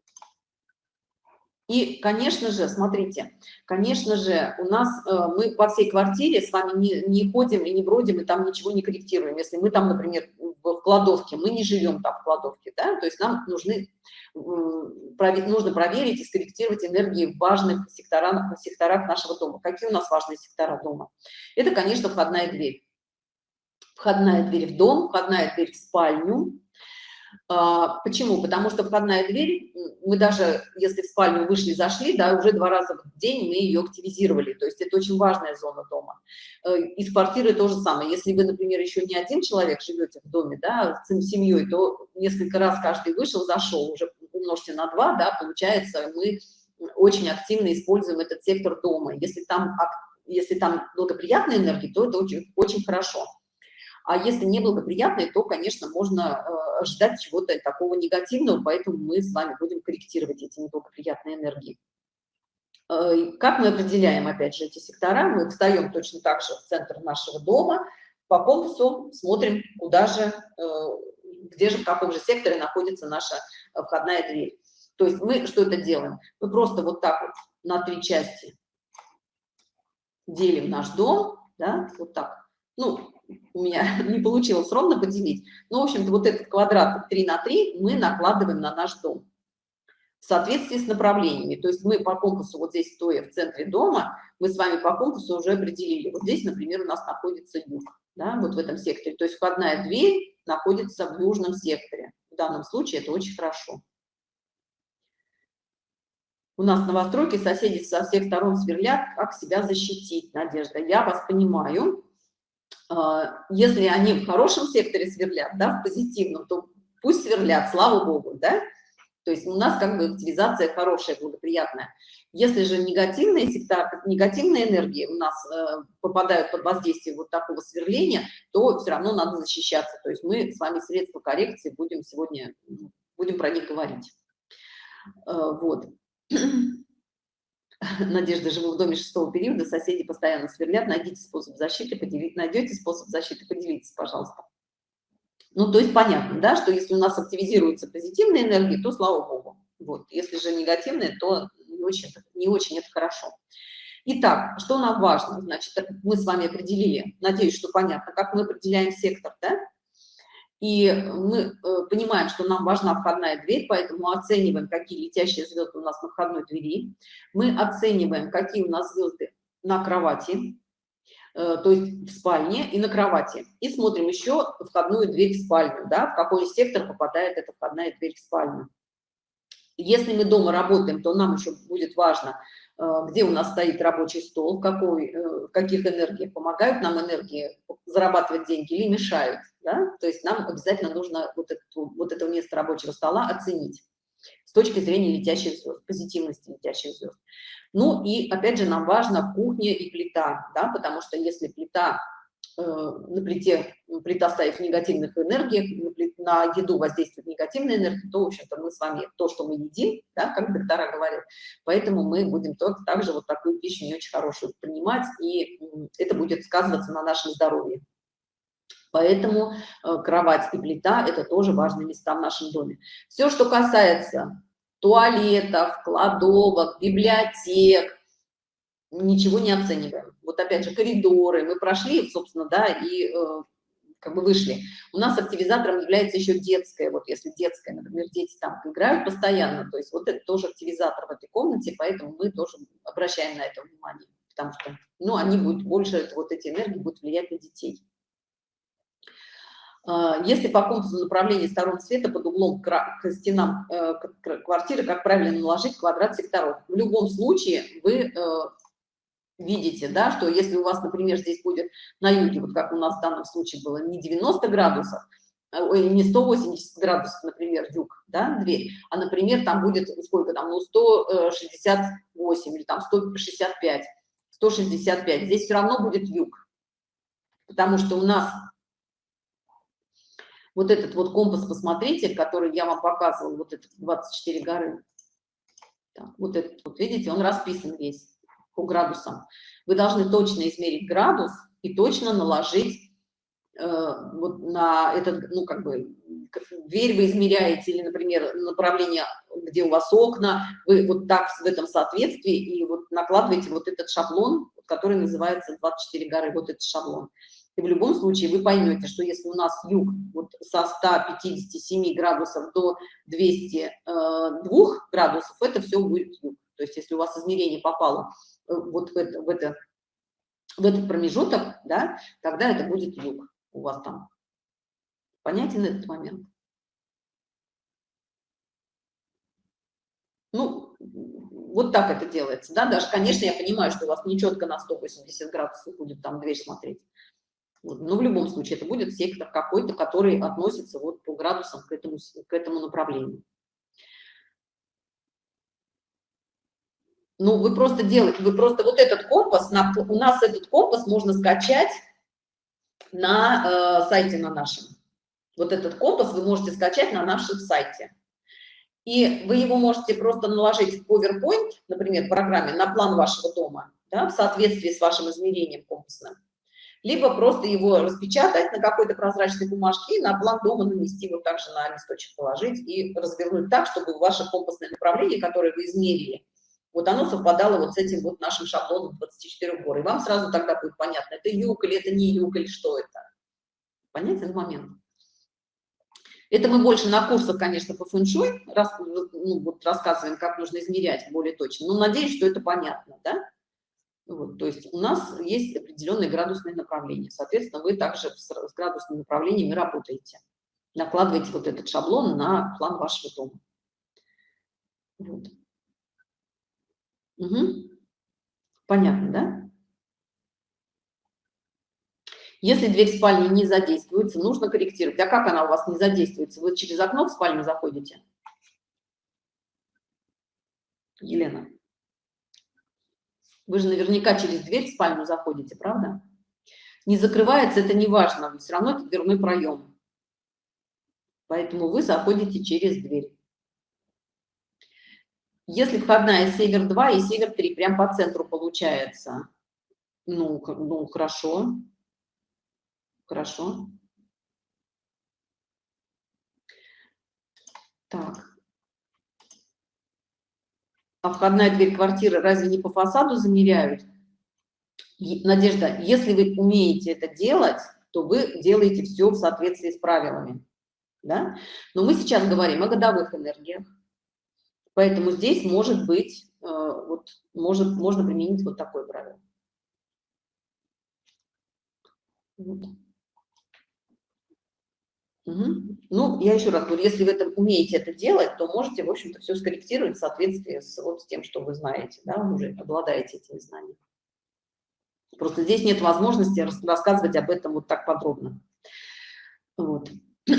И, конечно же, смотрите, конечно же, у нас, э, мы по всей квартире с вами не, не ходим и не бродим, и там ничего не корректируем. Если мы там, например, в кладовке, мы не живем там в кладовке, да, то есть нам нужны, нужно проверить и скорректировать энергии в важных секторах, секторах нашего дома. Какие у нас важные сектора дома? Это, конечно, входная дверь. Входная дверь в дом, входная дверь в спальню, почему? Потому что входная дверь, мы даже, если в спальню вышли, зашли, да, уже два раза в день мы ее активизировали. То есть это очень важная зона дома. Э, из квартиры то же самое. Если вы, например, еще не один человек живете в доме, да, с семьей, то несколько раз каждый вышел, зашел, уже умножьте на два, да, получается, мы очень активно используем этот сектор дома. Если там, если там благоприятная энергия, то это очень, очень хорошо. А если неблагоприятные, то, конечно, можно э, ожидать чего-то такого негативного, поэтому мы с вами будем корректировать эти неблагоприятные энергии. Э, как мы определяем, опять же, эти сектора? Мы встаем точно так же в центр нашего дома, по компасу смотрим, куда же, э, где же, в каком же секторе находится наша входная дверь. То есть мы что это делаем? Мы просто вот так вот на три части делим наш дом, да, вот так. Ну, у меня [laughs] не получилось ровно поделить. Ну, в общем-то, вот этот квадрат 3 на 3 мы накладываем на наш дом в соответствии с направлениями. То есть мы по компасу, вот здесь стоя в центре дома, мы с вами по компасу уже определили. Вот здесь, например, у нас находится юг, да, вот в этом секторе. То есть входная дверь находится в южном секторе. В данном случае это очень хорошо. У нас новостройки, соседи со всех сторон сверлят, как себя защитить, Надежда. Я вас понимаю. А, если они в хорошем секторе сверлят, да, в позитивном, то пусть сверлят, слава богу, да, то есть у нас как бы активизация хорошая, благоприятная. Если же негативные сектор, негативные энергии у нас э, попадают под воздействие вот такого сверления, то все равно надо защищаться. То есть мы с вами средства коррекции будем сегодня, будем про них говорить. Э, вот. [clears throat] [laughs] Надежда, живу в доме шестого периода, соседи постоянно сверлят, найдите способ защиты, поделить, найдете способ защиты, поделитесь, пожалуйста. Ну, то есть понятно, да, что если у нас активизируются позитивные энергии, то слава богу. Вот. Если же негативные, то не очень, не очень это хорошо. Итак, что нам важно? Значит, мы с вами определили, надеюсь, что понятно, как мы определяем сектор, да? И мы э, понимаем, что нам важна входная дверь, поэтому оцениваем, какие летящие звезды у нас на входной двери. Мы оцениваем, какие у нас звезды на кровати, э, то есть в спальне и на кровати. И смотрим еще входную дверь в спальню, да, в какой сектор попадает эта входная дверь в спальню. Если мы дома работаем, то нам еще будет важно, э, где у нас стоит рабочий стол, какой, в каких энергиях помогают нам энергии зарабатывать деньги или мешают, да? То есть нам обязательно нужно вот, это вот это место рабочего стола оценить с точки зрения летящих звезд, позитивности летящих звезд. Ну и опять же нам важно кухня и плита, да, потому что если плита э, на плите, плита стоит в негативных энергиях, на, еду воздействует негативная энергия, то, в общем-то, мы с вами, то, что мы едим, да, как доктора говорят, поэтому мы будем также вот такую пищу не очень хорошую принимать, и это будет сказываться на нашем здоровье. Поэтому э, кровать и плита – это тоже важные места в нашем доме. Все, что касается туалетов, кладовок, библиотек, ничего не оцениваем. Вот опять же коридоры, мы прошли, собственно, да, и э, как бы вышли. У нас активизатором является еще детская, вот если детская, например, дети там играют постоянно, то есть вот это тоже активизатор в этой комнате, поэтому мы тоже обращаем на это внимание, потому что, ну, они будут больше, вот эти энергии будут влиять на детей. А, если по компасу направления сторон света под углом к стенам э, квартиры, как правильно наложить квадрат секторов? В любом случае вы э, видите, да, что если у вас, например, здесь будет на юге, вот как у нас в данном случае было, не 90 градусов, а, ой, не 180 градусов, например, юг, да, дверь, а, например, там будет сколько там, ну, 168 или там 165, 165, здесь все равно будет юг, потому что у нас вот этот вот компас, посмотрите, который я вам показывал, вот этот 24 горы. Так, вот этот, вот видите, он расписан весь по градусам. Вы должны точно измерить градус и точно наложить э, вот на этот, ну, как бы, дверь вы измеряете, или, например, направление, где у вас окна, вы вот так в этом соответствии и вот накладываете вот этот шаблон, который называется 24 горы, вот этот шаблон. И в любом случае вы поймете, что если у нас юг вот со 157 градусов до 202 э, градусов, это все будет юг. То есть если у вас измерение попало э, вот в, это, в, это, в этот промежуток, да, тогда это будет юг у вас там. Понятен этот момент? Ну, вот так это делается, да, даже, конечно, я понимаю, что у вас не четко на 180 градусов будет там дверь смотреть. Но в любом случае это будет сектор какой-то, который относится вот по градусам к этому, к этому направлению. Ну, вы просто делаете, вы просто вот этот компас, на, у нас этот компас можно скачать на э, сайте на нашем. Вот этот компас вы можете скачать на нашем сайте. И вы его можете просто наложить в PowerPoint, например, в программе, на план вашего дома, да, в соответствии с вашим измерением компасным либо просто его распечатать на какой-то прозрачной бумажке и на план дома нанести, вот так же на листочек положить и развернуть так, чтобы ваше компасное направление, которое вы измерили, вот оно совпадало вот с этим вот нашим шаблоном 24 гор. И вам сразу тогда будет понятно, это юг или это не юг, или что это. Понятен момент? Это мы больше на курсах, конечно, по фэншуй рас, ну, вот рассказываем, как нужно измерять более точно. Но надеюсь, что это понятно, да? Вот, то есть у нас есть определенные градусные направления. Соответственно, вы также с, с градусными направлениями работаете. Накладываете вот этот шаблон на план вашего дома. Вот. Угу. Понятно, да? Если дверь в спальне не задействуется, нужно корректировать. А как она у вас не задействуется? Вы через окно в спальню заходите? Елена. Вы же наверняка через дверь в спальню заходите, правда? Не закрывается, это не важно, все равно это дверной проем. Поэтому вы заходите через дверь. Если входная север 2 и север 3, прям по центру получается. Ну, ну хорошо. Хорошо. Так а входная дверь квартиры разве не по фасаду замеряют? Надежда, если вы умеете это делать, то вы делаете все в соответствии с правилами. Да? Но мы сейчас говорим о годовых энергиях. Поэтому здесь может быть, э, вот, может, можно применить вот такое правило. Угу. Ну, я еще раз говорю, если вы это умеете это делать, то можете, в общем-то, все скорректировать в соответствии с, вот, с тем, что вы знаете, да, уже обладаете этими знаниями. Просто здесь нет возможности рассказывать об этом вот так подробно. Вот. [clears throat]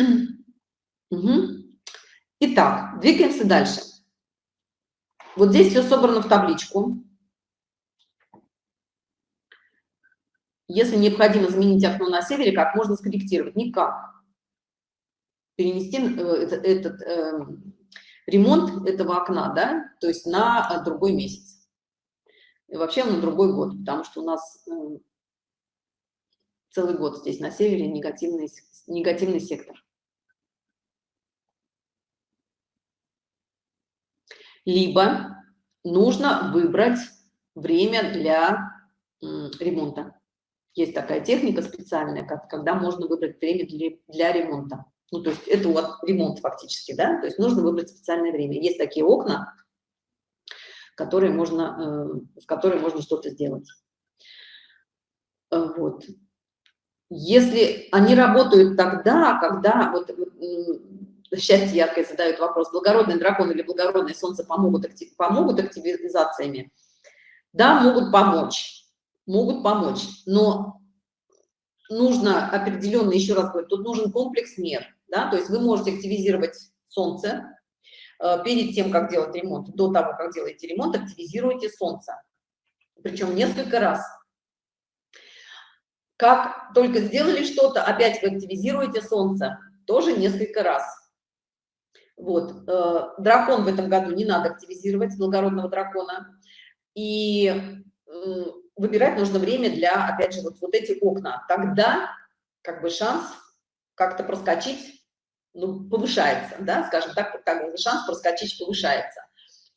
Угу. Итак, двигаемся дальше. Вот здесь все собрано в табличку. Если необходимо заменить окно на севере, как можно скорректировать? Никак. Перенести э, этот, этот э, ремонт этого окна, да, то есть на другой месяц. И вообще на другой год, потому что у нас э, целый год здесь на севере негативный, негативный сектор. Либо нужно выбрать время для ремонта. Есть такая техника специальная, как, когда можно выбрать время для, для ремонта. Ну, то есть это вот ремонт фактически, да, то есть нужно выбрать специальное время. Есть такие окна, которые можно, э, в которые можно что-то сделать. Э, вот. Если они работают тогда, когда, вот, счастье яркое задают вопрос, благородный дракон или благородное солнце помогут, актив, помогут активизациями? Да, могут помочь могут помочь, но нужно определенно, еще раз говорю, тут нужен комплекс мер, да, то есть вы можете активизировать солнце э, перед тем, как делать ремонт, до того, как делаете ремонт, активизируйте солнце, причем несколько раз. Как только сделали что-то, опять вы активизируете солнце, тоже несколько раз. Вот, э, дракон в этом году не надо активизировать, благородного дракона. И э, выбирать нужно время для, опять же, вот, вот эти окна. Тогда как бы шанс как-то проскочить, ну, повышается, да, скажем так, так шанс проскочить повышается.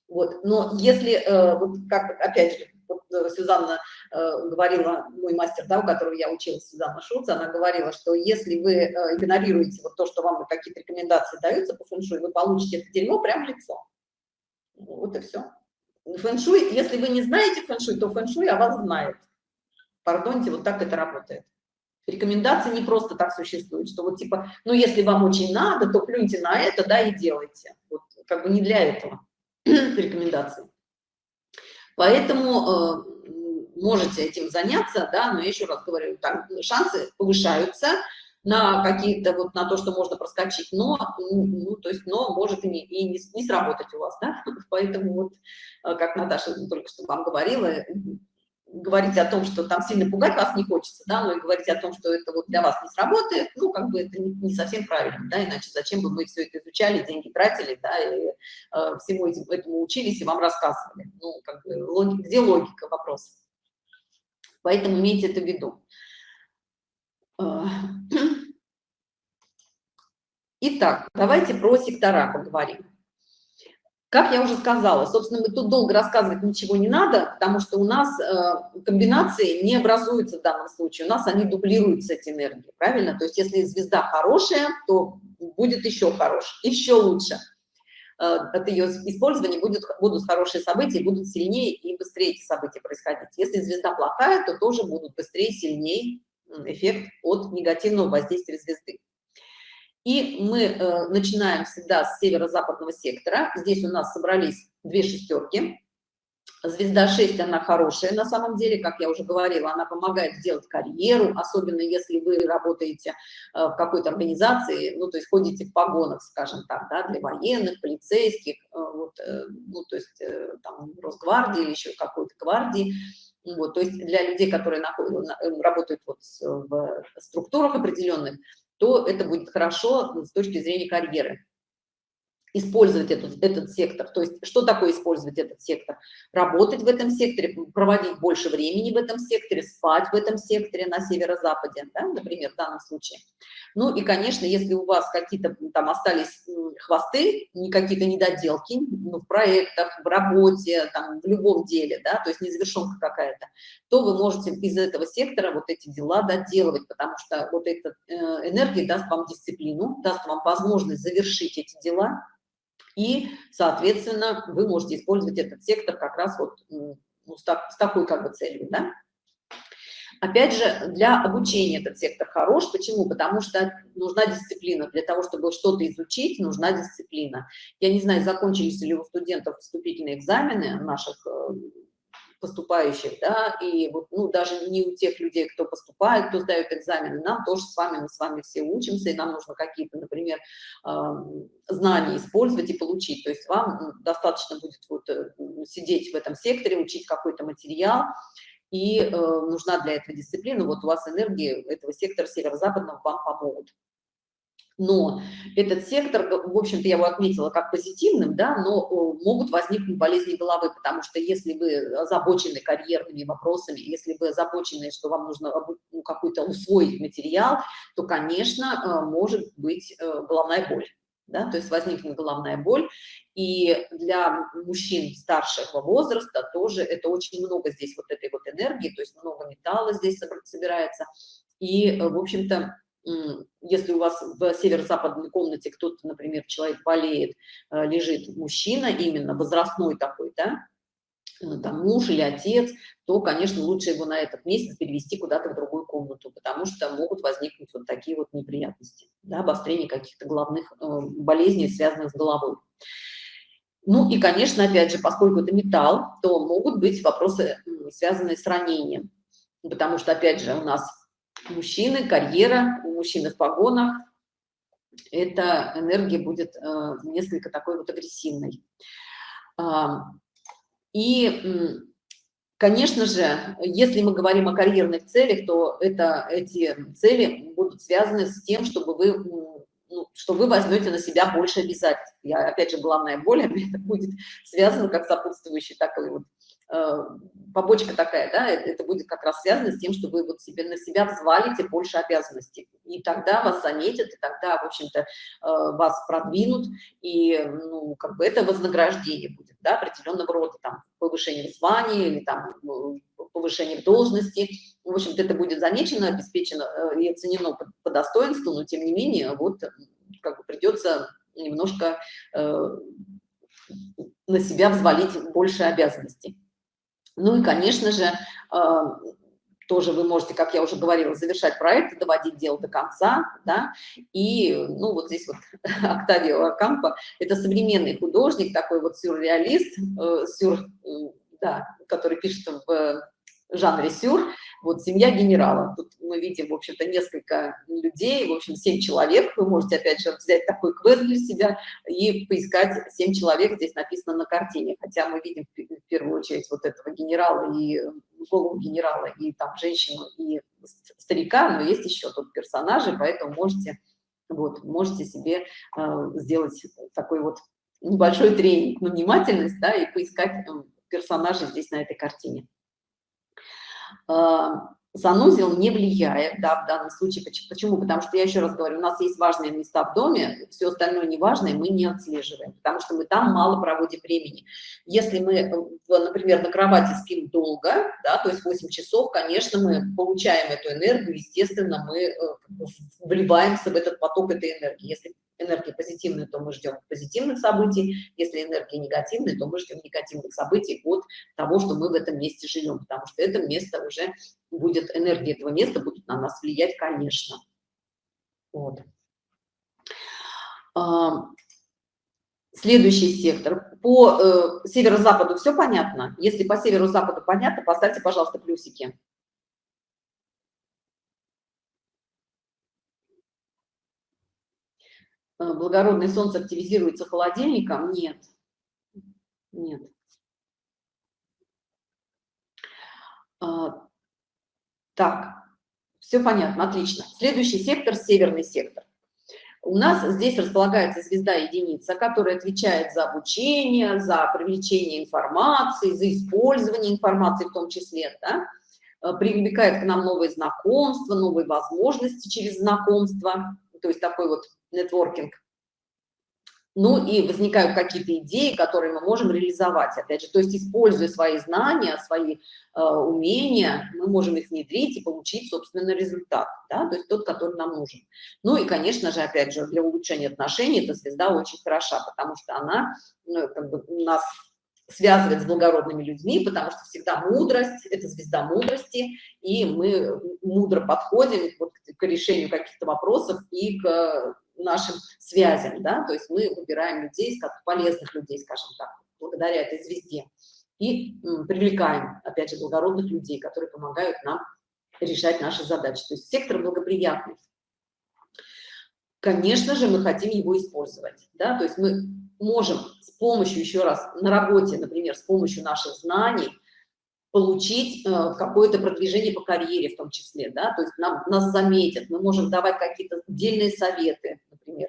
Вот, но если, э, вот как, опять же, э, Сюзанна э, говорила, мой мастер, да, у которого я училась, Сюзанна Шуц, она говорила, что если вы э, игнорируете вот то, что вам какие-то рекомендации даются по фэншуй, вы получите это дерьмо прямо в лицо. Вот и все фэн-шуй, если вы не знаете фэн-шуй, то фэн-шуй о вас знает. Пардоньте, вот так это работает. Рекомендации не просто так существуют, что вот типа, ну если вам очень надо, то плюньте на это, да, и делайте. Вот как бы не для этого [clears throat] рекомендации. Поэтому э, можете этим заняться, да, но я еще раз говорю, так, шансы повышаются, на какие-то вот на то, что можно проскочить, но, ну, то есть, но может и не, и не, не сработать у вас, да, [laughs] поэтому вот, э, как Наташа только что вам говорила, говорить о том, что там сильно пугать вас не хочется, да, но и говорить о том, что это вот для вас не сработает, ну, как бы это не, не совсем правильно, да, иначе зачем бы мы все это изучали, деньги тратили, да, и э, всему этим, этому учились и вам рассказывали, ну, как бы, логика, где логика вопроса? Поэтому имейте это в виду. Э, [clears throat] итак, давайте про сектора поговорим. Как я уже сказала, собственно, мы тут долго рассказывать ничего не надо, потому что у нас э, комбинации не образуются в данном случае, у нас они дублируются, эти энергии, правильно? То есть если звезда хорошая, то будет еще хорош, еще лучше. Э, от ее использования будет, будут хорошие события, будут сильнее и быстрее эти события происходить. Если звезда плохая, то тоже будут быстрее, сильнее эффект от негативного воздействия звезды. И мы э, начинаем всегда с северо-западного сектора. Здесь у нас собрались две шестерки. Звезда 6, она хорошая на самом деле, как я уже говорила, она помогает сделать карьеру, особенно если вы работаете э, в какой-то организации, ну, то есть ходите в погонах, скажем так, да, для военных, полицейских, э, вот, э, ну, то есть там Росгвардии или еще какой-то гвардии, вот, то есть для людей, которые работают вот в структурах определенных, то это будет хорошо с точки зрения карьеры использовать этот, этот сектор. То есть что такое использовать этот сектор? Работать в этом секторе, проводить больше времени в этом секторе, спать в этом секторе на северо-западе, да, например, в данном случае. Ну и, конечно, если у вас какие-то там остались хвосты, какие-то недоделки ну, в проектах, в работе, там, в любом деле, да, то есть незавершенка какая-то, то вы можете из этого сектора вот эти дела доделывать, потому что вот эта э, энергия даст вам дисциплину, даст вам возможность завершить эти дела, и, соответственно, вы можете использовать этот сектор как раз вот ну, с, так, с такой как бы целью, да. Опять же, для обучения этот сектор хорош. Почему? Потому что нужна дисциплина. Для того, чтобы что-то изучить, нужна дисциплина. Я не знаю, закончились ли у студентов вступительные экзамены наших э, поступающих, да, и вот, ну, даже не у тех людей, кто поступает, кто сдает экзамены, нам тоже с вами, мы с вами все учимся, и нам нужно какие-то, например, знания использовать и получить, то есть вам достаточно будет вот э, сидеть в этом секторе, учить какой-то материал, и э, нужна для этого дисциплина, вот у вас энергии этого сектора северо-западного вам помогут. Но этот сектор, в общем-то, я его отметила как позитивным, да, но могут возникнуть болезни головы, потому что если вы озабочены карьерными вопросами, если вы озабочены, что вам нужно ну, какой-то усвоить материал, то, конечно, э, может быть э, головная боль. Да, то есть возникнет головная боль, и для мужчин старшего возраста тоже это очень много здесь вот этой вот энергии, то есть много металла здесь собирается, и, э, в общем-то, если у вас в северо-западной комнате кто-то, например, человек болеет, э, лежит мужчина, именно возрастной такой, да, э, там муж или отец, то, конечно, лучше его на этот месяц перевести куда-то в другую комнату, потому что могут возникнуть вот такие вот неприятности, да, обострение каких-то головных э, болезней, связанных с головой. Ну и, конечно, опять же, поскольку это металл, то могут быть вопросы, связанные с ранением, потому что, опять же, у нас мужчины, карьера, у мужчины в погонах, эта энергия будет э, несколько такой вот агрессивной. А, и, конечно же, если мы говорим о карьерных целях, то это, эти цели будут связаны с тем, чтобы вы, ну, что вы возьмете на себя больше обязательств. Я, опять же, главная боль, [laughs] это будет связано как сопутствующий такой вот Э, побочка такая, да, это будет как раз связано с тем, что вы вот себе на себя взвалите больше обязанностей, и тогда вас заметят, и тогда, в общем-то, э, вас продвинут, и, ну, как бы это вознаграждение будет, да, определенного рода, там, повышение в звании или там повышение должности, в общем-то, это будет замечено, обеспечено э, и оценено по, достоинству, но, тем не менее, вот, как бы придется немножко э, на себя взвалить больше обязанностей. Ну и, конечно же, тоже вы можете, как я уже говорила, завершать проект, доводить дело до конца, да, и, ну, вот здесь вот [laughs] Октавио Акампо, это современный художник, такой вот сюрреалист, э, сюр, да, который пишет в жанре сюр, вот семья генерала. Тут мы видим, в общем-то, несколько людей, в общем, семь человек. Вы можете, опять же, взять такой квест для себя и поискать семь человек, здесь написано на картине. Хотя мы видим в первую очередь вот этого генерала и голову генерала, и там женщину, и старика, но есть еще тут персонажи, поэтому можете, вот, можете себе э, сделать такой вот небольшой тренинг на внимательность, да, и поискать персонажей здесь на этой картине. А, санузел не влияет, да, в данном случае. Почему? Потому что, я еще раз говорю, у нас есть важные места в доме, все остальное неважное мы не отслеживаем, потому что мы там мало проводим времени. Если мы, например, на кровати спим долго, да, то есть 8 часов, конечно, мы получаем эту энергию, естественно, мы э, вливаемся в этот поток этой энергии. Если энергия позитивная, то мы ждем позитивных событий, если энергия негативная, то мы ждем негативных событий от того, что мы в этом месте живем, потому что это место уже будет, энергия этого места будет на нас влиять, конечно. Вот. А, следующий сектор. По э, северо-западу все понятно? Если по северо-западу понятно, поставьте, пожалуйста, плюсики. Благородное солнце активизируется холодильником? Нет. Нет. А, так, все понятно, отлично. Следующий сектор – северный сектор. У нас здесь располагается звезда единица, которая отвечает за обучение, за привлечение информации, за использование информации в том числе, да? Э, привлекает к нам новые знакомства, новые возможности через знакомство, то есть такой вот нетворкинг. Ну и возникают какие-то идеи, которые мы можем реализовать, опять же, то есть используя свои знания, свои э, умения, мы можем их внедрить и получить, собственно, результат, да, то есть тот, который нам нужен. Ну и, конечно же, опять же, для улучшения отношений эта звезда очень хороша, потому что она ну, как бы нас связывает с благородными людьми, потому что всегда мудрость, это звезда мудрости, и мы мудро подходим вот к решению каких-то вопросов и к нашим связям, да, то есть мы выбираем людей, как полезных людей, скажем так, благодаря этой звезде. и привлекаем, опять же, благородных людей, которые помогают нам решать наши задачи. То есть сектор благоприятный. Конечно же, мы хотим его использовать, да, то есть мы можем с помощью, еще раз, на работе, например, с помощью наших знаний получить э, какое-то продвижение по карьере в том числе, да, то есть нам, нас заметят, мы можем давать какие-то отдельные советы, например,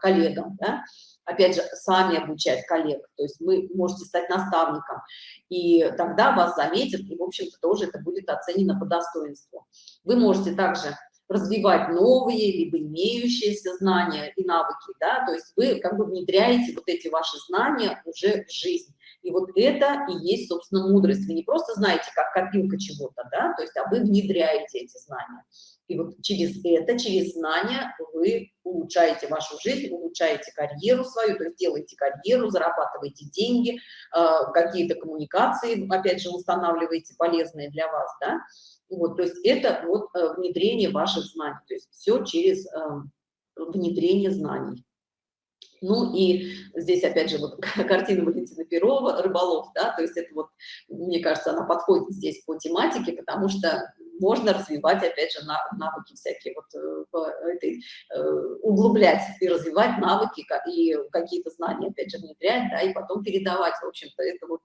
коллегам, да, опять же, сами обучать коллег, то есть вы можете стать наставником, и тогда вас заметят, и, в общем-то, тоже это будет оценено по достоинству. Вы можете также развивать новые, либо имеющиеся знания и навыки, да, то есть вы как бы внедряете вот эти ваши знания уже в жизнь. И вот это и есть, собственно, мудрость. Вы не просто знаете, как копилка чего-то, да, то есть, а вы внедряете эти знания. И вот через это, через знания вы улучшаете вашу жизнь, улучшаете карьеру свою, то есть делаете карьеру, зарабатываете деньги, э, какие-то коммуникации, опять же, устанавливаете полезные для вас, да. Вот, то есть это вот э, внедрение ваших знаний, то есть все через э, внедрение знаний. Ну и здесь опять же вот [laughs] картина Валентина Перова, рыболов, да, то есть это вот, мне кажется, она подходит здесь по тематике, потому что можно развивать, опять же, навыки всякие, вот э, э, углублять и развивать навыки и какие-то знания, опять же, внедрять, да, и потом передавать, в общем-то, это вот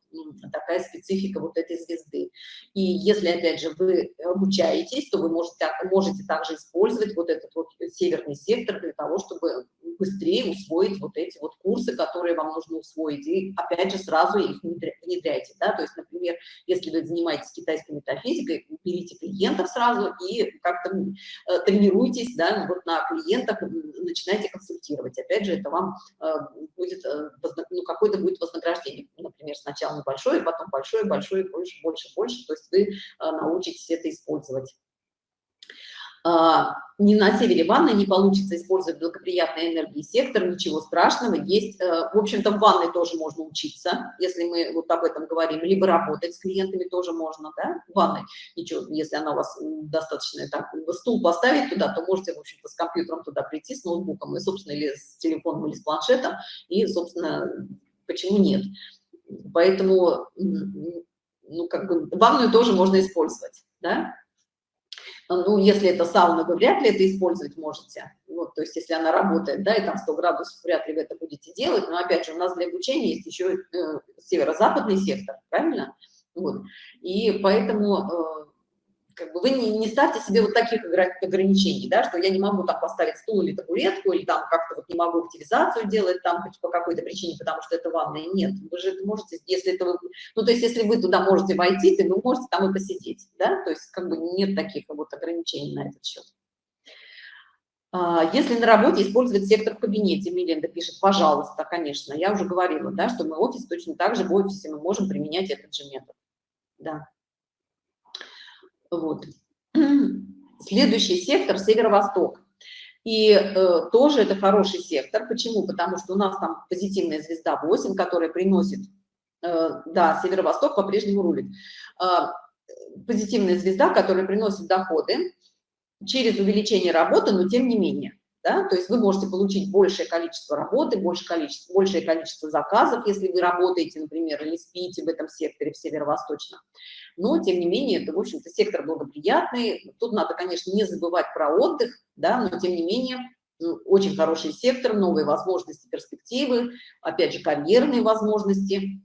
такая специфика вот этой звезды. И если, опять же, вы обучаетесь, то вы можете, можете также использовать вот этот вот северный сектор для того, чтобы быстрее усвоить вот эти вот курсы, которые вам нужно усвоить, и опять же сразу их внедряйте, да, то есть, например, если вы занимаетесь китайской метафизикой, берите клиентов сразу и как-то э, тренируйтесь, да, вот на клиентах начинайте консультировать, опять же, это вам э, будет, э, ну, какое-то будет вознаграждение, например, сначала небольшое, потом большое, большое, больше, больше, больше, то есть вы научитесь это использовать. А, ни на севере ванны не получится использовать благоприятные энергии сектор, ничего страшного. Есть, э, в общем-то, в ванной тоже можно учиться, если мы вот об этом говорим, либо работать с клиентами тоже можно, да, в ванной. Ничего, если она у вас достаточно, так, стул поставить туда, то можете, в общем-то, с компьютером туда прийти, с ноутбуком, и, собственно, или с телефоном, или с планшетом, и, собственно, почему нет. Поэтому, ну, как бы, ванную тоже можно использовать, да, ну, если это сауна, вы вряд ли это использовать можете. Вот, то есть, если она работает, да, и там 100 градусов, вряд ли вы это будете делать. Но, опять же, у нас для обучения есть еще э, северо-западный сектор, правильно? Вот. И поэтому э, как бы вы не, не ставьте себе вот таких ограничений, да, что я не могу там поставить стул или табуретку, или там как-то вот не могу активизацию делать там по какой-то причине, потому что это ванная. Нет, вы же это можете, если это вы, ну, то есть если вы туда можете войти, то вы можете там и посидеть, да, то есть как бы нет таких вот ограничений на этот счет. А, если на работе использовать сектор в кабинете, Миленда пишет, пожалуйста, конечно, я уже говорила, да, что мы офис точно так же в офисе мы можем применять этот же метод, да. Вот. [clears throat] Следующий сектор – северо-восток. И э, тоже это хороший сектор. Почему? Потому что у нас там позитивная звезда 8, которая приносит, э, да, северо-восток по-прежнему рулит. Э, позитивная звезда, которая приносит доходы через увеличение работы, но тем не менее да, то есть вы можете получить большее количество работы, больше количество, большее количество заказов, если вы работаете, например, или спите в этом секторе, в северо-восточном. Но, тем не менее, это, в общем-то, сектор благоприятный. Тут надо, конечно, не забывать про отдых, да, но, тем не менее, ну, очень хороший сектор, новые возможности, перспективы, опять же, карьерные возможности.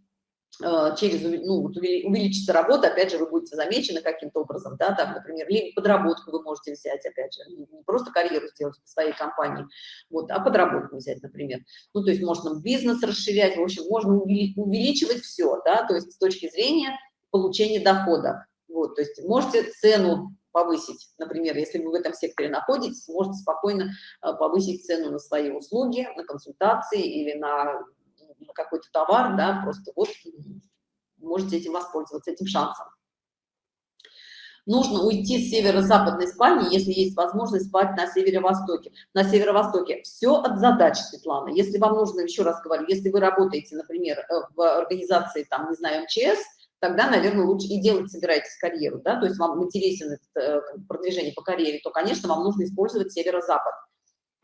Э, через ну, вот увеличится работа, опять же, вы будете замечены каким-то образом, да, там, например, либо подработку вы можете взять, опять же, не просто карьеру сделать в своей компании, вот, а подработку взять, например. Ну, то есть можно бизнес расширять, в общем, можно увеличивать все, да, то есть с точки зрения получения доходов. Вот, то есть можете цену повысить, например, если вы в этом секторе находитесь, можете спокойно э, повысить цену на свои услуги, на консультации или на какой-то товар, да, просто вот можете этим воспользоваться, этим шансом. Нужно уйти с северо-западной спальни, если есть возможность спать на северо-востоке. На северо-востоке все от задач, Светлана. Если вам нужно, еще раз говорю, если вы работаете, например, э, в организации, там, не знаю, МЧС, тогда, наверное, лучше и делать собираетесь карьеру, да, то есть вам интересен это э, продвижение по карьере, то, конечно, вам нужно использовать северо-запад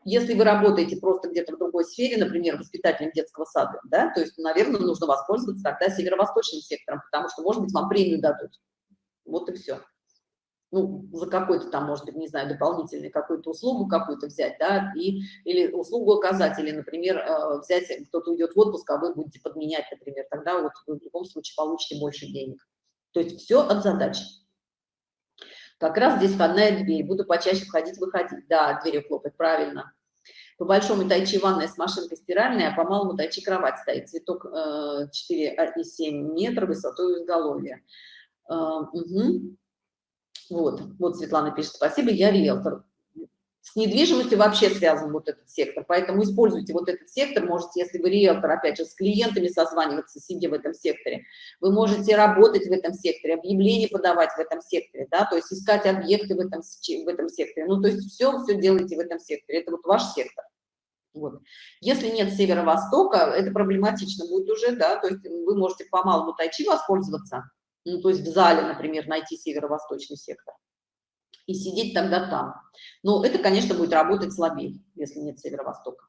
если вы работаете просто где-то в другой сфере, например, воспитателем детского сада, да, то есть, наверное, нужно воспользоваться тогда северо-восточным сектором, потому что, может быть, вам премию дадут. Вот и все. Ну, за какой-то там, может быть, не знаю, дополнительный какую-то услугу какую-то взять, да, и, или услугу оказать, или, например, э, взять, кто-то уйдет в отпуск, а вы будете подменять, например, тогда вот вы в любом случае получите больше денег. То есть все от задачи. Как раз здесь входная дверь. Буду почаще входить, выходить. Да, дверью хлопать, правильно. По большому тайчи ванная с машинкой стиральной, а по малому тайчи кровать стоит. Цветок э, 4,7 метра высотой изголовья. Э, угу. Вот, вот Светлана пишет, спасибо, я риэлтор с недвижимостью вообще связан вот этот сектор, поэтому используйте вот этот сектор, можете, если вы риэлтор, опять же, с клиентами созваниваться, сидя в этом секторе, вы можете работать в этом секторе, объявления подавать в этом секторе, да, то есть искать объекты в этом, в этом секторе, ну, то есть все, все делайте в этом секторе, это вот ваш сектор. Вот. Если нет северо-востока, это проблематично будет уже, да, то есть вы можете по малому тайчи воспользоваться, ну, то есть в зале, например, найти северо-восточный сектор и сидеть тогда там. Но это, конечно, будет работать слабее, если нет северо-востока.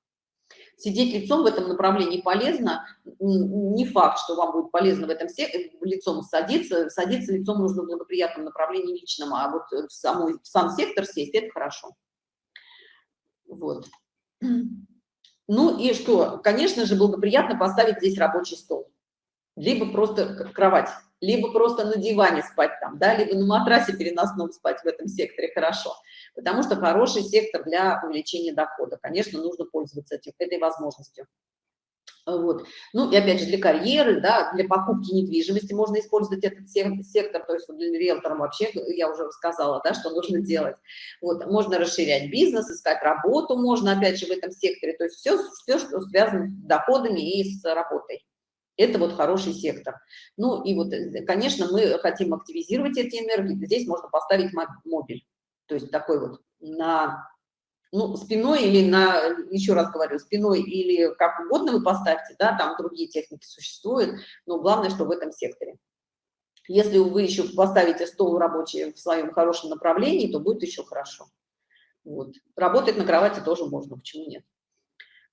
Сидеть лицом в этом направлении полезно. Не факт, что вам будет полезно в этом лицом садиться. Садиться лицом нужно в благоприятном направлении личном, а вот в, самой, в сам сектор сесть – это хорошо. Вот. Ну и что? Конечно же, благоприятно поставить здесь рабочий стол. Либо просто кровать либо просто на диване спать там, да, либо на матрасе переносном спать в этом секторе хорошо, потому что хороший сектор для увеличения дохода. Конечно, нужно пользоваться этим, этой возможностью. Вот. Ну и опять же для карьеры, да, для покупки недвижимости можно использовать этот сектор, то есть для риэлтора вообще, я уже рассказала, да, что нужно делать. Вот, можно расширять бизнес, искать работу можно опять же в этом секторе, то есть все, все что связано с доходами и с работой. Это вот хороший сектор. Ну и вот, э, конечно, мы хотим активизировать эти энергии. Здесь можно поставить мобиль. То есть такой вот на ну, спиной или на, еще раз говорю, спиной или как угодно вы поставьте, да, там другие техники существуют, но главное, что в этом секторе. Если вы еще поставите стол рабочий в своем хорошем направлении, то будет еще хорошо. Вот. Работать на кровати тоже можно, почему нет?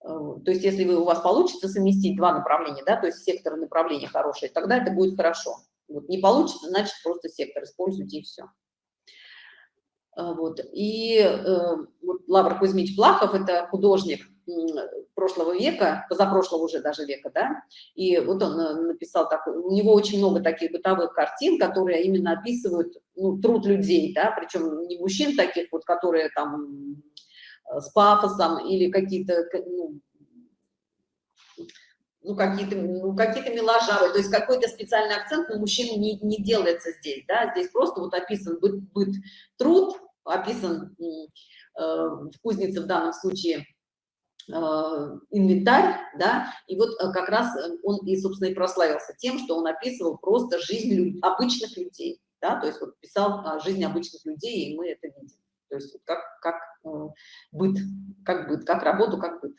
Э, то есть если вы, у вас получится совместить два направления, да, то есть секторы направления хорошие, тогда это будет хорошо. Вот не получится, значит просто сектор используйте и все. Э, вот. И э, вот Лавр Кузьмич Плахов, это художник прошлого века, позапрошлого уже даже века, да, и вот он написал такой, у него очень много таких бытовых картин, которые именно описывают ну, труд людей, да, причем не мужчин таких вот, которые там с пафосом или какие-то ну, ну какие-то ну, какие-то миложавы, то есть какой-то специальный акцент на мужчин не, не делается здесь, да, здесь просто вот описан быт, быт труд, описан э, в кузнице в данном случае э, инвентарь, да, и вот э, как раз он и, собственно, и прославился тем, что он описывал просто жизнь люд, обычных людей, да, то есть вот писал о жизни обычных людей, и мы это видим. То есть как, как э, быт, как быт, как работу, как быт.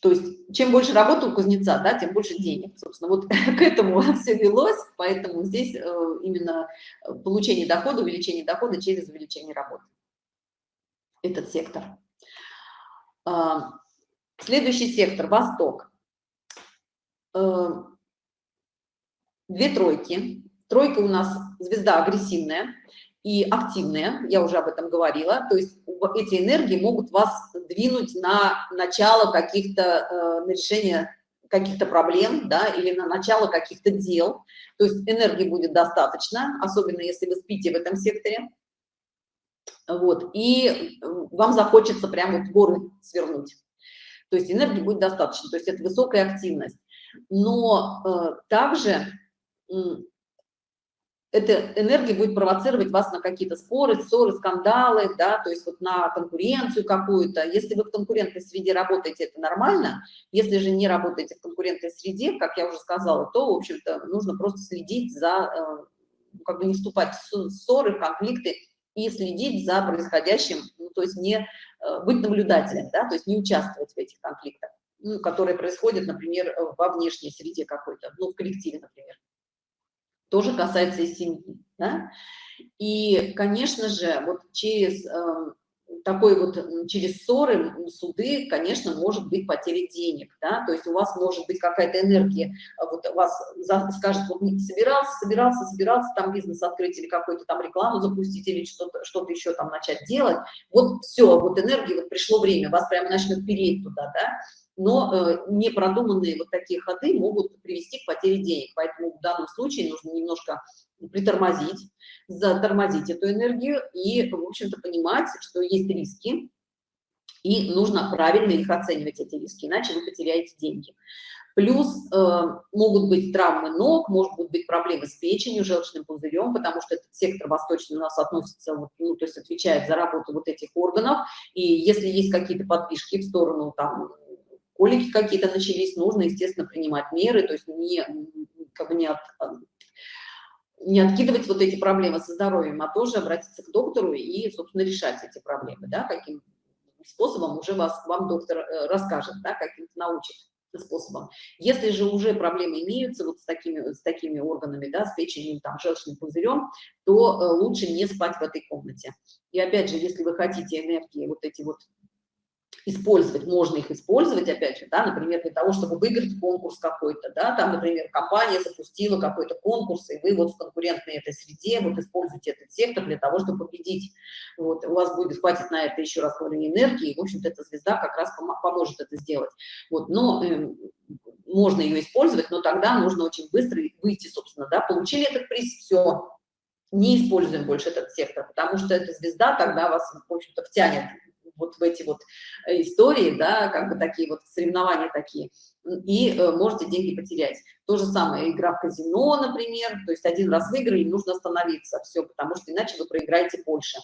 То есть чем больше работы у кузнеца, да, тем больше денег. Собственно, вот [laughs] к этому [laughs] все велось, поэтому здесь э, именно получение дохода, увеличение дохода через увеличение работы. Этот сектор. Следующий сектор – Восток. Э, две тройки Тройка у нас звезда агрессивная и активная, я уже об этом говорила, то есть эти энергии могут вас двинуть на начало каких-то, э, на решение каких-то проблем, да, или на начало каких-то дел, то есть энергии будет достаточно, особенно если вы спите в этом секторе, вот, и вам захочется прямо вот горы свернуть, то есть энергии будет достаточно, то есть это высокая активность, но э, также эта энергия будет провоцировать вас на какие-то споры, ссоры, скандалы, да, то есть вот на конкуренцию какую-то. Если вы в конкурентной среде работаете, это нормально. Если же не работаете в конкурентной среде, как я уже сказала, то, в общем-то, нужно просто следить за, э, как бы не вступать в ссоры, конфликты и следить за происходящим, ну, то есть не э, быть наблюдателем, да, то есть не участвовать в этих конфликтах, ну, которые происходят, например, во внешней среде какой-то, ну, в коллективе, например. Тоже касается и семьи, да? И, конечно же, вот через э, такой вот через ссоры, суды, конечно, может быть потеря денег, да, то есть у вас может быть какая-то энергия, а вот вас скажет, вот собирался, собирался, собирался там бизнес открыть или какую-то там рекламу запустить или что-то что, -то, еще там начать делать, вот все, вот энергия, вот пришло время, вас прямо начнет переть туда, да, но э, непродуманные вот такие ходы могут привести к потере денег, поэтому в данном случае нужно немножко притормозить, затормозить эту энергию и, в общем-то, понимать, что есть риски, и нужно правильно их оценивать, эти риски, иначе вы потеряете деньги. Плюс э, могут быть травмы ног, могут быть проблемы с печенью, желчным пузырем, потому что этот сектор восточный у нас относится, вот, ну, то есть отвечает за работу вот этих органов, и если есть какие-то подвижки в сторону там колики какие-то начались, нужно, естественно, принимать меры, то есть не, как бы не, от, не откидывать вот эти проблемы со здоровьем, а тоже обратиться к доктору и, собственно, решать эти проблемы, да, каким способом уже вас, вам доктор э, расскажет, да, каким-то научит способом. Если же уже проблемы имеются вот с такими, с такими органами, да, с печенью, там, желчным пузырем, то э, лучше не спать в этой комнате. И опять же, если вы хотите энергии вот эти вот использовать, можно их использовать, опять же, да, например, для того, чтобы выиграть конкурс какой-то, да, там, например, компания запустила какой-то конкурс, и вы вот в конкурентной этой среде вот используете этот сектор для того, чтобы победить. Вот, у вас будет, хватит на это, еще раз говорю, энергии, и, в общем-то, эта звезда как раз поможет это сделать. Вот, но э, можно ее использовать, но тогда нужно очень быстро выйти, собственно, да, получили этот приз, все, не используем больше этот сектор, потому что эта звезда тогда вас, в общем-то, втянет вот в эти вот э, истории, да, как бы такие вот соревнования такие, и э, можете деньги потерять. То же самое игра в казино, например, то есть один раз выиграли, нужно остановиться, все, потому что иначе вы проиграете больше.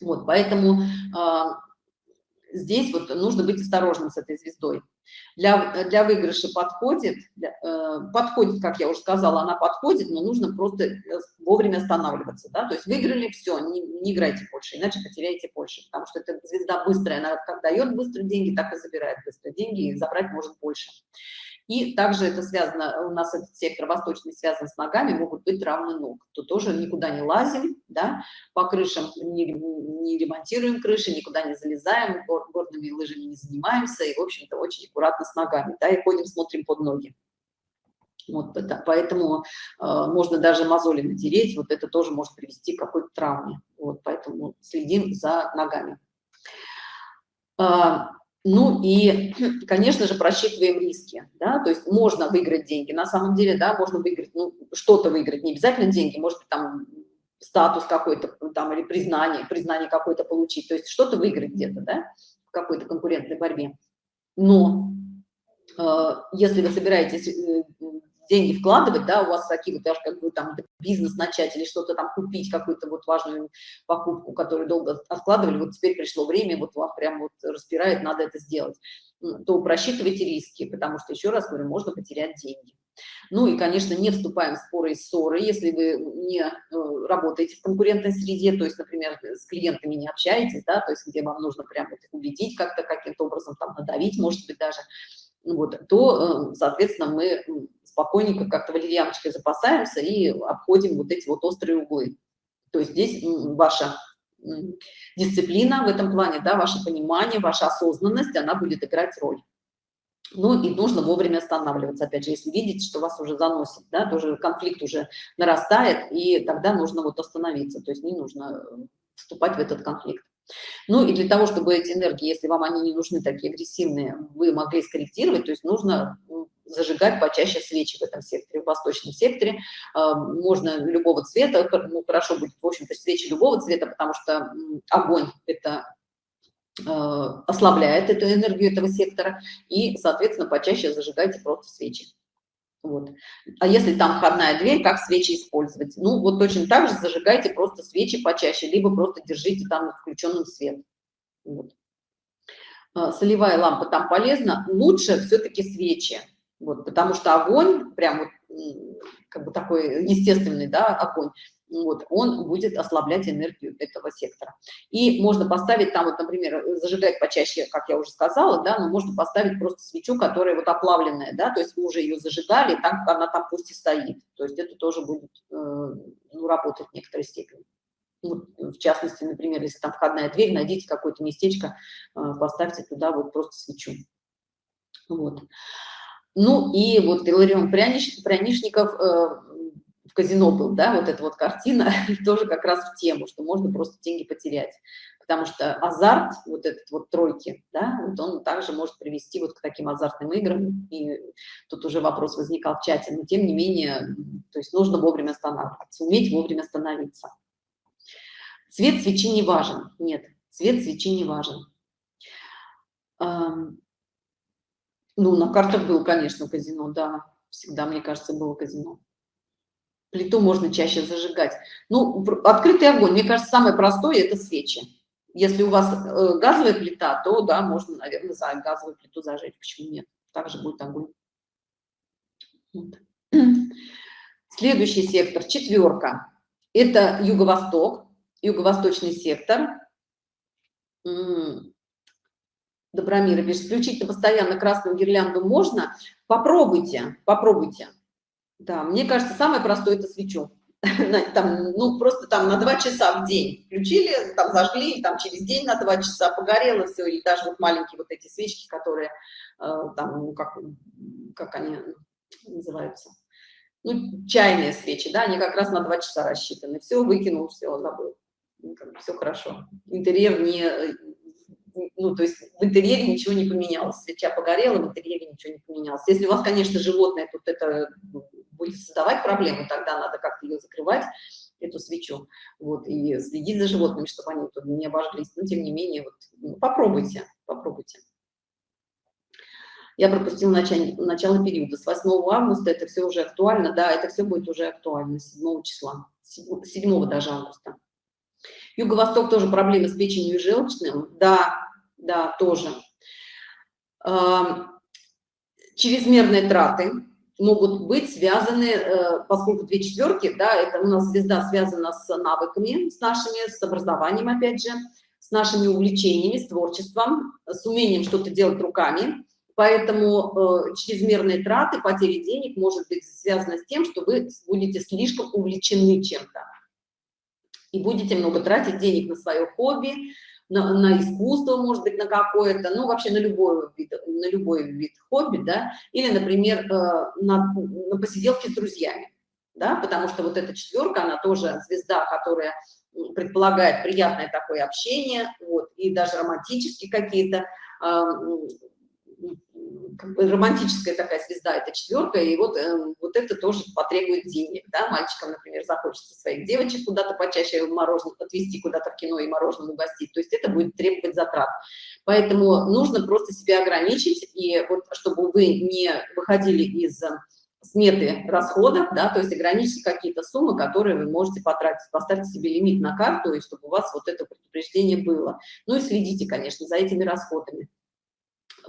Вот, поэтому э, здесь вот нужно быть осторожным с этой звездой. Для, для выигрыша подходит, для, э, подходит, как я уже сказала, она подходит, но нужно просто э, вовремя останавливаться, да, то есть выиграли, все, не, не играйте больше, иначе потеряете больше, потому что эта звезда быстрая, она как дает быстро деньги, так и забирает быстро деньги, и забрать может больше. И также это связано, у нас этот сектор восточный связан с ногами, могут быть травмы ног. То тоже никуда не лазим, да, по крышам не, не ремонтируем крыши, никуда не залезаем, гор, горными лыжами не занимаемся, и, в общем-то, очень аккуратно с ногами, да, и ходим, смотрим под ноги. Вот это, поэтому э, можно даже мозоли натереть, вот это тоже может привести к какой-то травме. Вот, поэтому следим за ногами. Ну и, [clears throat] конечно же, просчитываем риски, да, то есть можно выиграть деньги, на самом деле, да, можно выиграть, ну, что-то выиграть, не обязательно деньги, может быть, там статус какой-то там или признание, признание какое-то получить, то есть что-то выиграть где-то, да, в какой-то конкурентной борьбе. Но э, если вы собираетесь э, деньги вкладывать, да, у вас такие вот даже как бы там бизнес начать или что-то там купить, какую-то вот важную покупку, которую долго откладывали, вот теперь пришло время, вот вам прям вот распирает, надо это сделать, то просчитывайте риски, потому что, еще раз говорю, можно потерять деньги. Ну и, конечно, не вступаем в споры и ссоры, если вы не э, работаете в конкурентной среде, то есть, например, с клиентами не общаетесь, да, то есть где вам нужно прям вот убедить как-то каким-то образом, там, надавить, может быть, даже, вот, то, э, соответственно, мы спокойненько как-то валерьяночкой запасаемся и обходим вот эти вот острые углы. То есть здесь ваша дисциплина в этом плане, да, ваше понимание, ваша осознанность, она будет играть роль. Ну и нужно вовремя останавливаться, опять же, если видите, что вас уже заносит, да, тоже конфликт уже нарастает, и тогда нужно вот остановиться, то есть не нужно вступать в этот конфликт. Ну и для того, чтобы эти энергии, если вам они не нужны, такие агрессивные, вы могли скорректировать, то есть нужно зажигать почаще свечи в этом секторе, в восточном секторе. А, можно любого цвета, ну, хорошо будет, в общем-то, свечи любого цвета, потому что огонь – это а, ослабляет эту энергию этого сектора, и, соответственно, почаще зажигайте просто свечи. Вот. А если там входная дверь, как свечи использовать? Ну, вот точно так же зажигайте просто свечи почаще, либо просто держите там включенным свет. Вот. А, солевая лампа там полезна. Лучше все-таки свечи, вот, потому что огонь, прям вот, как бы такой естественный, да, огонь, вот, он будет ослаблять энергию этого сектора. И можно поставить там, вот, например, зажигать почаще, как я уже сказала, да, но можно поставить просто свечу, которая вот оплавленная, да, то есть вы уже ее зажигали, там она там пусть и стоит. То есть это тоже будет э, ну, работать в некоторой степени. Ну, в частности, например, если там входная дверь, найдите какое-то местечко, э, поставьте туда вот просто свечу. Вот. Ну и вот Иларион Пряниш, Прянишников э, в казино был, да, вот эта вот картина [laughs] тоже как раз в тему, что можно просто деньги потерять. Потому что азарт, вот этот вот тройки, да, вот он также может привести вот к таким азартным играм. И тут уже вопрос возникал в чате, но тем не менее, то есть нужно вовремя останавливаться, уметь вовремя остановиться. Цвет свечи не важен. Нет, цвет свечи не важен. Ну, на картах был, конечно, казино, да. Всегда, мне кажется, было казино. Плиту можно чаще зажигать. Ну, открытый огонь, мне кажется, самое простое – это свечи. Если у вас э, газовая плита, то, да, можно, наверное, за газовую плиту зажечь. Почему нет? Также будет огонь. Вот. [clears throat] Следующий сектор, четверка. Это юго-восток, юго-восточный сектор. Добромира пишет, включить постоянно красную гирлянду можно? Попробуйте, попробуйте. Да, мне кажется, самое простое – это свечу. [laughs] Там, ну, просто там на два часа в день включили, там зажгли, там через день на два часа погорело все, или даже вот маленькие вот эти свечки, которые э, там, ну, как, как они называются, ну, чайные свечи, да, они как раз на два часа рассчитаны. Все, выкинул, все, забыл. Все хорошо. Интерьер не, ну, то есть в интерьере ничего не поменялось, свеча погорела, в интерьере ничего не поменялось. Если у вас, конечно, животное тут это будет создавать проблемы, тогда надо как-то ее закрывать, эту свечу, вот, и следить за животными, чтобы они тут не обожглись, но тем не менее, вот, ну, попробуйте, попробуйте. Я пропустила начало, начало периода. С 8 августа это все уже актуально, да, это все будет уже актуально, 7 числа, 7 даже августа. Юго-Восток тоже проблемы с печенью и желчным. Да, да, тоже. Чрезмерные траты могут быть связаны, э, поскольку две четверки, да, это у нас звезда связана с навыками, с нашими, с образованием, опять же, с нашими увлечениями, с творчеством, с умением что-то делать руками. Поэтому э, чрезмерные траты, потери денег может быть связано с тем, что вы будете слишком увлечены чем-то и будете много тратить денег на свое хобби, на, на искусство, может быть, на какое-то, ну, вообще на любой вид, на любой вид хобби, да, или, например, э, на, на посиделке с друзьями, да, потому что вот эта четверка, она тоже звезда, которая предполагает приятное такое общение, вот, и даже романтические какие-то как бы романтическая такая звезда, это четверка, и вот, э, вот это тоже потребует денег, да, мальчикам, например, захочется своих девочек куда-то почаще мороженое отвезти куда-то в кино и мороженое угостить, то есть это будет требовать затрат. Поэтому нужно просто себя ограничить, и вот чтобы вы не выходили из сметы расходов, да, то есть ограничьте какие-то суммы, которые вы можете потратить, поставьте себе лимит на карту, и чтобы у вас вот это предупреждение было. Ну и следите, конечно, за этими расходами.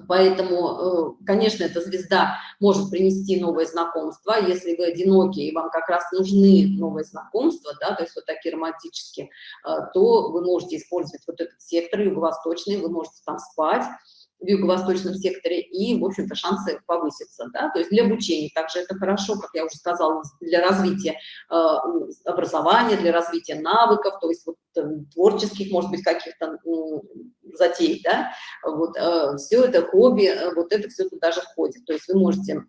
Поэтому, э, конечно, эта звезда может принести новые знакомства. Если вы одиноки и вам как раз нужны новые знакомства, да, то есть вот такие романтические, э, то вы можете использовать вот этот сектор юго-восточный, вы можете там спать, в юго-восточном секторе, и, в общем-то, шансы повысятся. Да? То есть для обучения также это хорошо, как я уже сказала, для развития э, образования, для развития навыков, то есть вот, э, творческих, может быть, каких-то затей. Да? Вот, э, все это хобби, э, вот это все туда же входит. То есть вы можете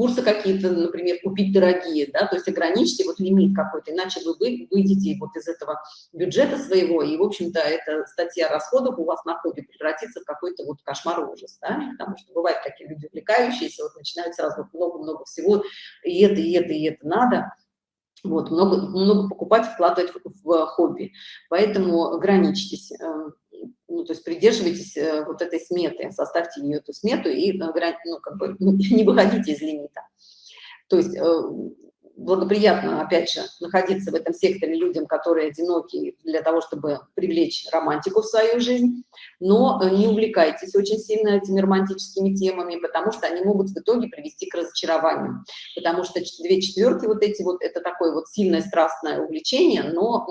курсы какие-то, например, купить дорогие, да, то есть ограничьте вот лимит какой-то, иначе вы выйдете вот из этого бюджета своего, и, в общем-то, эта статья расходов у вас на хобби превратится в какой-то вот кошмар ужас, да, потому что бывают такие люди увлекающиеся, вот начинают сразу много-много всего, и это, и это, и это надо, вот, много, много покупать, вкладывать в, в хобби, поэтому ограничьтесь, э, ну, то есть придерживайтесь э, вот этой сметы, составьте ее эту смету и, э, ну, как бы, ну, [laughs] не выходите из лимита. То есть благоприятно, опять же, находиться в этом секторе людям, которые одиноки, для того, чтобы привлечь романтику в свою жизнь, но не увлекайтесь очень сильно этими романтическими темами, потому что они могут в итоге привести к разочарованию, потому что две четверки вот эти вот, это такое вот сильное страстное увлечение, но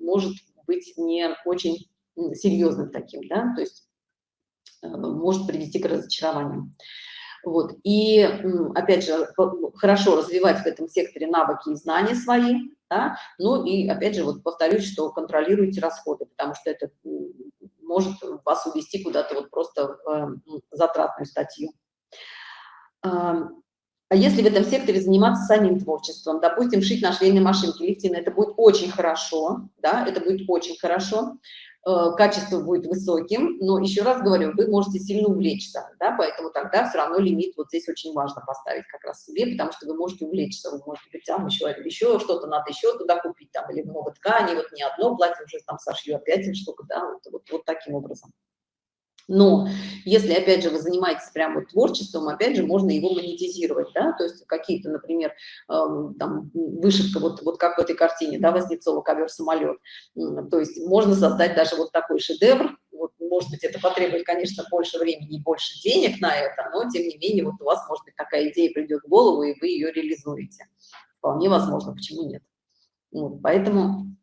может быть не очень серьезным таким, да, то есть э, может привести к разочарованию. Вот. И, опять же, хорошо развивать в этом секторе навыки и знания свои, да? ну и, опять же, вот повторюсь, что контролируйте расходы, потому что это может вас увести куда-то вот просто в затратную статью. А если в этом секторе заниматься самим творчеством, допустим, шить на швейной машинке, лифтин, это будет очень хорошо, да, это будет очень хорошо. Э, качество будет высоким, но еще раз говорю, вы можете сильно увлечься, да, поэтому тогда все равно лимит вот здесь очень важно поставить как раз себе, потому что вы можете увлечься, вы можете быть, там еще, еще что-то надо еще туда купить, там, или много ткани, вот не одно платье уже там сошью, опять штука, да, вот, вот, вот таким образом. Но если, опять же, вы занимаетесь прямо творчеством, опять же, можно его монетизировать, да, то есть какие-то, например, э, там, вышивка, вот, вот как в этой картине, да, Вознецова, ковер-самолет, то есть можно создать даже вот такой шедевр, вот, может быть, это потребует, конечно, больше времени и больше денег на это, но, тем не менее, вот у вас, может быть, такая идея придет в голову, и вы ее реализуете. Вполне возможно, почему нет. Вот, поэтому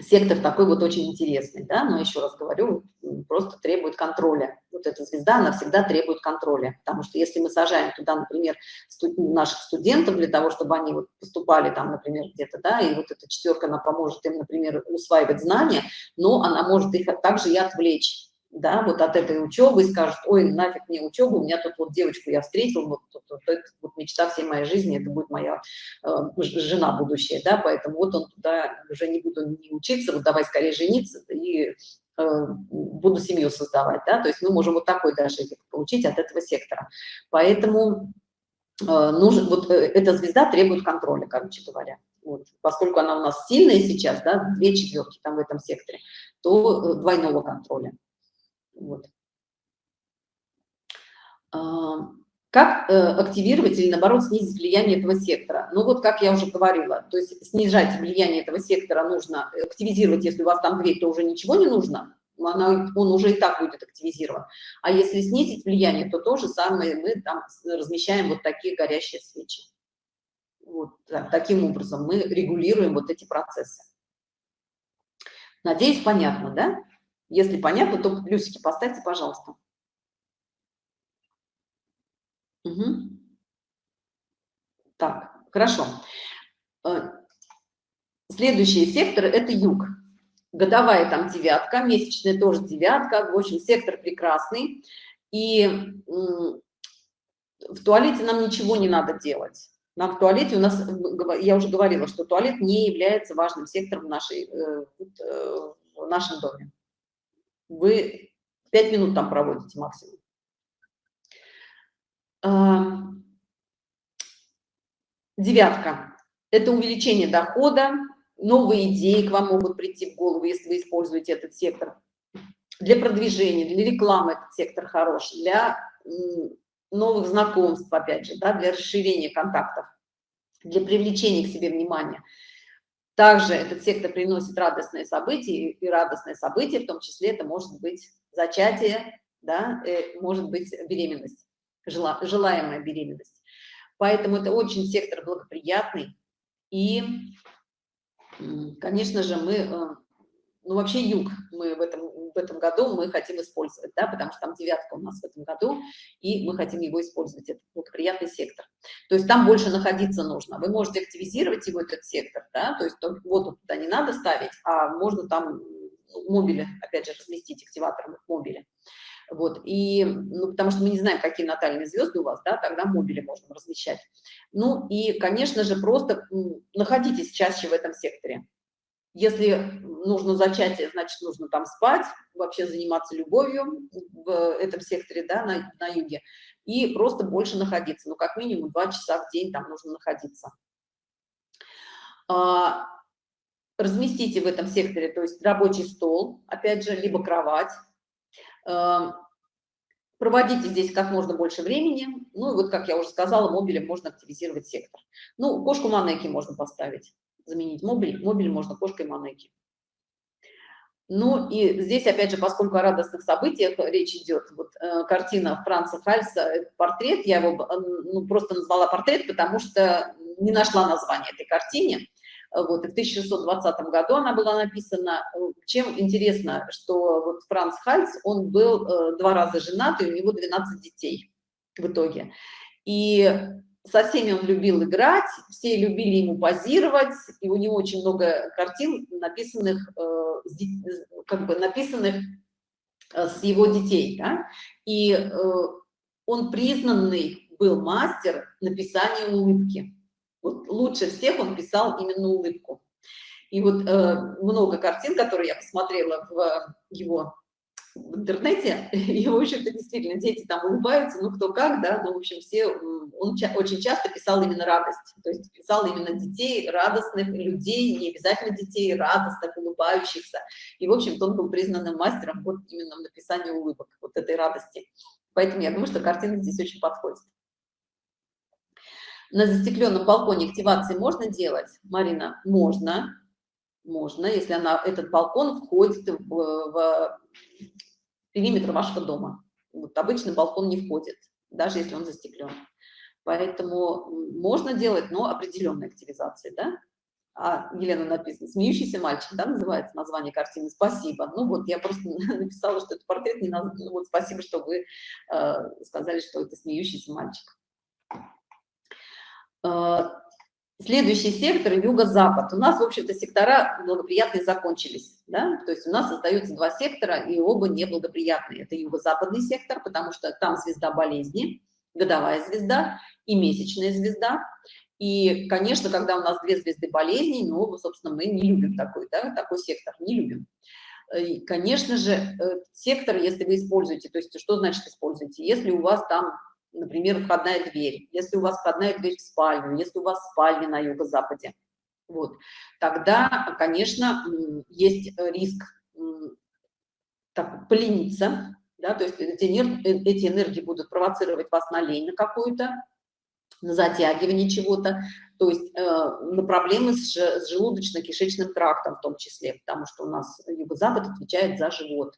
сектор такой вот очень интересный, да, но еще раз говорю, просто требует контроля. Вот эта звезда, она всегда требует контроля, потому что если мы сажаем туда, например, студ наших студентов для того, чтобы они вот поступали там, например, где-то, да, и вот эта четверка, она поможет им, например, усваивать знания, но она может их также и отвлечь да, вот от этой учебы и скажут, ой, нафиг мне учебу, у меня тут вот девочку я встретил, вот, вот, вот, это вот мечта всей моей жизни, это будет моя э, жена будущая, да, поэтому вот он туда уже не буду не учиться, вот давай скорее жениться и э, буду семью создавать, да, то есть мы можем вот такой даже получить от этого сектора. Поэтому э, нужен, вот э, эта звезда требует контроля, короче говоря. Вот, поскольку она у нас сильная сейчас, да, две четверки там в этом секторе, то э, двойного контроля. Вот. Как э, активировать или, наоборот, снизить влияние этого сектора? Ну, вот как я уже говорила, то есть снижать влияние этого сектора нужно активизировать, если у вас там дверь, то уже ничего не нужно, она, он уже и так будет активизирован. А если снизить влияние, то то же самое мы там размещаем вот такие горящие свечи. Вот так, таким образом мы регулируем вот эти процессы. Надеюсь, понятно, да? Если понятно, то плюсики поставьте, пожалуйста. Угу. Так, хорошо. Э, следующий сектор – это юг. Годовая там девятка, месячная тоже девятка. В общем, сектор прекрасный. И в туалете нам ничего не надо делать. Нам в туалете у нас, я уже говорила, что туалет не является важным сектором в, нашей, э, э, в нашем доме вы 5 минут там проводите максимум. А, девятка – это увеличение дохода, новые идеи к вам могут прийти в голову, если вы используете этот сектор. Для продвижения, для рекламы этот сектор хорош, для новых знакомств, опять же, да, для расширения контактов, для привлечения к себе внимания. Также этот сектор приносит радостные события, и радостные события, в том числе это может быть зачатие, да, э, может быть беременность, желаемая беременность. Поэтому это очень сектор благоприятный. И, конечно же, мы э, ну, вообще юг мы в этом, в этом году мы хотим использовать, да, потому что там девятка у нас в этом году, и мы хотим его использовать, это благоприятный сектор. То есть там больше находиться нужно. Вы можете активизировать его, этот сектор, да, то есть вот туда не надо ставить, а можно там мобили, опять же, разместить активатором мобили. Вот, и, ну, потому что мы не знаем, какие натальные звезды у вас, да, тогда мобили можно размещать. Ну, и, конечно же, просто находитесь чаще в этом секторе. Если нужно зачатие, значит, нужно там спать, вообще заниматься любовью в этом секторе, да, на, на юге, и просто больше находиться. Ну, как минимум два часа в день там нужно находиться. А, разместите в этом секторе, то есть рабочий стол, опять же, либо кровать. А, проводите здесь как можно больше времени. Ну, и вот, как я уже сказала, мобилем можно активизировать сектор. Ну, кошку Манеки можно поставить, заменить мобиль. Мобиль можно кошкой Манеки. Ну и здесь, опять же, поскольку о радостных событиях речь идет, вот э, картина Франца Хальса, э, портрет, я его э, ну, просто назвала портрет, потому что не нашла название этой картине. Вот, и в 1620 году она была написана. Чем интересно, что вот Франц Хальц, он был э, два раза женат, и у него 12 детей в итоге. И со всеми он любил играть, все любили ему позировать, и у него очень много картин, написанных, э, как бы написанных э, с его детей. Да? И э, он признанный был мастер написания улыбки. Вот лучше всех он писал именно улыбку. И вот много картин, которые я посмотрела в его в интернете, [laughs] и, в общем-то, действительно, дети там улыбаются, ну, кто как, да, ну, в общем, все, он ча очень часто писал именно радость, то есть писал именно детей, радостных людей, не обязательно детей, радостных, улыбающихся, и, в общем-то, он был признанным мастером вот именно в написании улыбок, вот этой радости. Поэтому я думаю, что картина здесь очень подходит. На застекленном балконе активации можно делать, Марина? Можно, можно, если она, этот балкон входит в, в периметр вашего дома. Вот обычно балкон не входит, даже если он застеклен. Поэтому можно делать, но определенной активизации, да? А Елена написано, смеющийся мальчик, да, называется название картины. Спасибо. Ну вот я просто [laughs] написала, что это портрет, не наз... ну, вот спасибо, что вы э, сказали, что это смеющийся мальчик. Э, Следующий сектор – юго-запад. У нас, в общем-то, сектора благоприятные закончились. Да? То есть у нас остаются два сектора, и оба неблагоприятные. Это юго-западный сектор, потому что там звезда болезни, годовая звезда и месячная звезда. И, конечно, когда у нас две звезды болезней, ну, собственно, мы не любим такой, да, такой сектор, не любим. И, конечно же, э, сектор, если вы используете, то есть что значит используете? Если у вас там например, входная дверь, если у вас входная дверь в спальню, если у вас спальня на юго-западе, вот, тогда, конечно, есть риск так, полениться, да, то есть эти, энергии, эти энергии будут провоцировать вас на лень на какую-то, на затягивание чего-то, то есть э, на проблемы с, с желудочно-кишечным трактом в том числе, потому что у нас юго-запад отвечает за живот.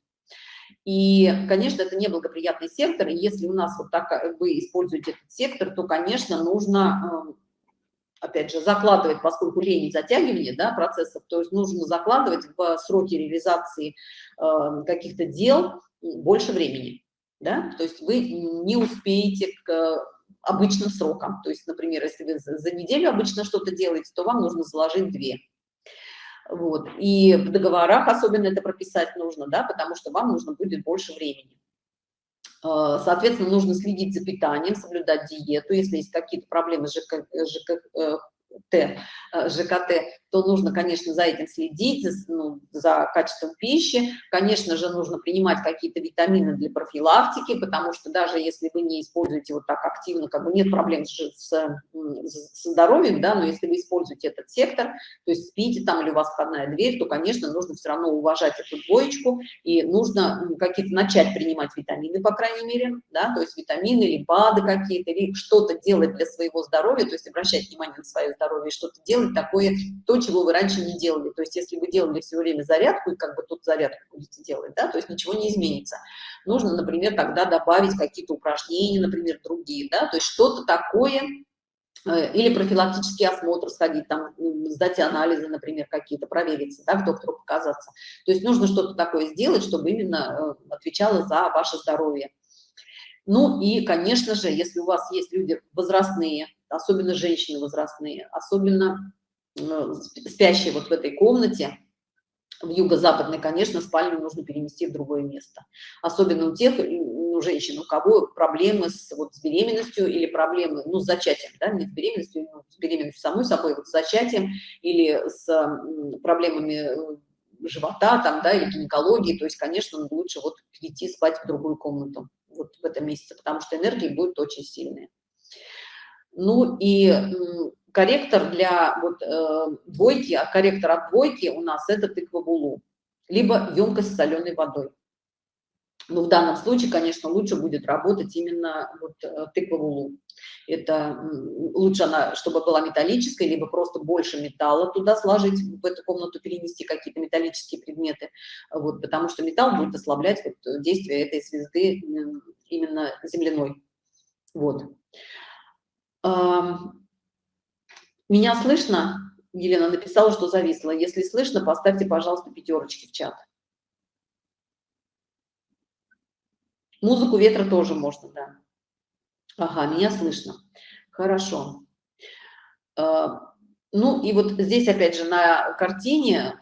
И, конечно, это неблагоприятный сектор, и если у нас вот так э, вы используете этот сектор, то, конечно, нужно, эм, опять же, закладывать, поскольку лень и затягивание да, процессов, то есть нужно закладывать в сроки реализации эм, каких-то дел больше времени. Да? То есть вы не успеете к обычным срокам. То есть, например, если вы за неделю обычно что-то делаете, то вам нужно заложить две. Вот. И в договорах особенно это прописать нужно, да, потому что вам нужно будет больше времени. Э, соответственно, нужно следить за питанием, соблюдать диету. Если есть какие-то проблемы с ЖК, ЖК, э, Т, э, ЖКТ, то нужно, конечно, за этим следить, за, ну, за качеством пищи. Конечно же, нужно принимать какие-то витамины для профилактики, потому что даже если вы не используете вот так активно, как бы нет проблем с, с, со здоровьем, да, но если вы используете этот сектор, то есть спите там или у вас входная дверь, то, конечно, нужно все равно уважать эту двоечку и нужно какие-то начать принимать витамины, по крайней мере, да, то есть витамины или БАДы какие-то, или что-то делать для своего здоровья, то есть обращать внимание на свое здоровье, что-то делать такое, то, чего вы раньше не делали. То есть если вы делали все время зарядку, и как бы тут зарядку будете делать, да, то есть ничего не изменится. Нужно, например, тогда добавить какие-то упражнения, например, другие, да, то есть что-то такое, э, или профилактический осмотр сходить, там, сдать анализы, например, какие-то, провериться, да, к доктору показаться. То есть нужно что-то такое сделать, чтобы именно э, отвечало за ваше здоровье. Ну и, конечно же, если у вас есть люди возрастные, особенно женщины возрастные, особенно спящие вот в этой комнате, в юго-западной, конечно, спальню нужно перенести в другое место. Особенно у тех у женщин, у кого проблемы с, вот, с беременностью или проблемы, ну, с зачатием, да, не с беременностью, но с беременностью самой собой, вот с зачатием или с проблемами э, живота там, да, или гинекологии, то есть, конечно, лучше вот перейти спать в другую комнату вот в этом месяце, потому что энергии будет очень сильные. Ну и корректор для вот, э, двойки, а корректор от двойки у нас это тыква булу, либо емкость с соленой водой. Но в данном случае, конечно, лучше будет работать именно вот э, тыква в улу. Это лучше она, чтобы была металлическая, либо просто больше металла туда сложить, в эту комнату перенести какие-то металлические предметы, вот, потому что металл будет ослаблять вот действие этой звезды именно земляной. Вот. Меня слышно? Елена написала, что зависла. Если слышно, поставьте, пожалуйста, пятерочки в чат. Музыку ветра тоже можно, да. Ага, меня слышно. Хорошо. А, ну и вот здесь опять же на картине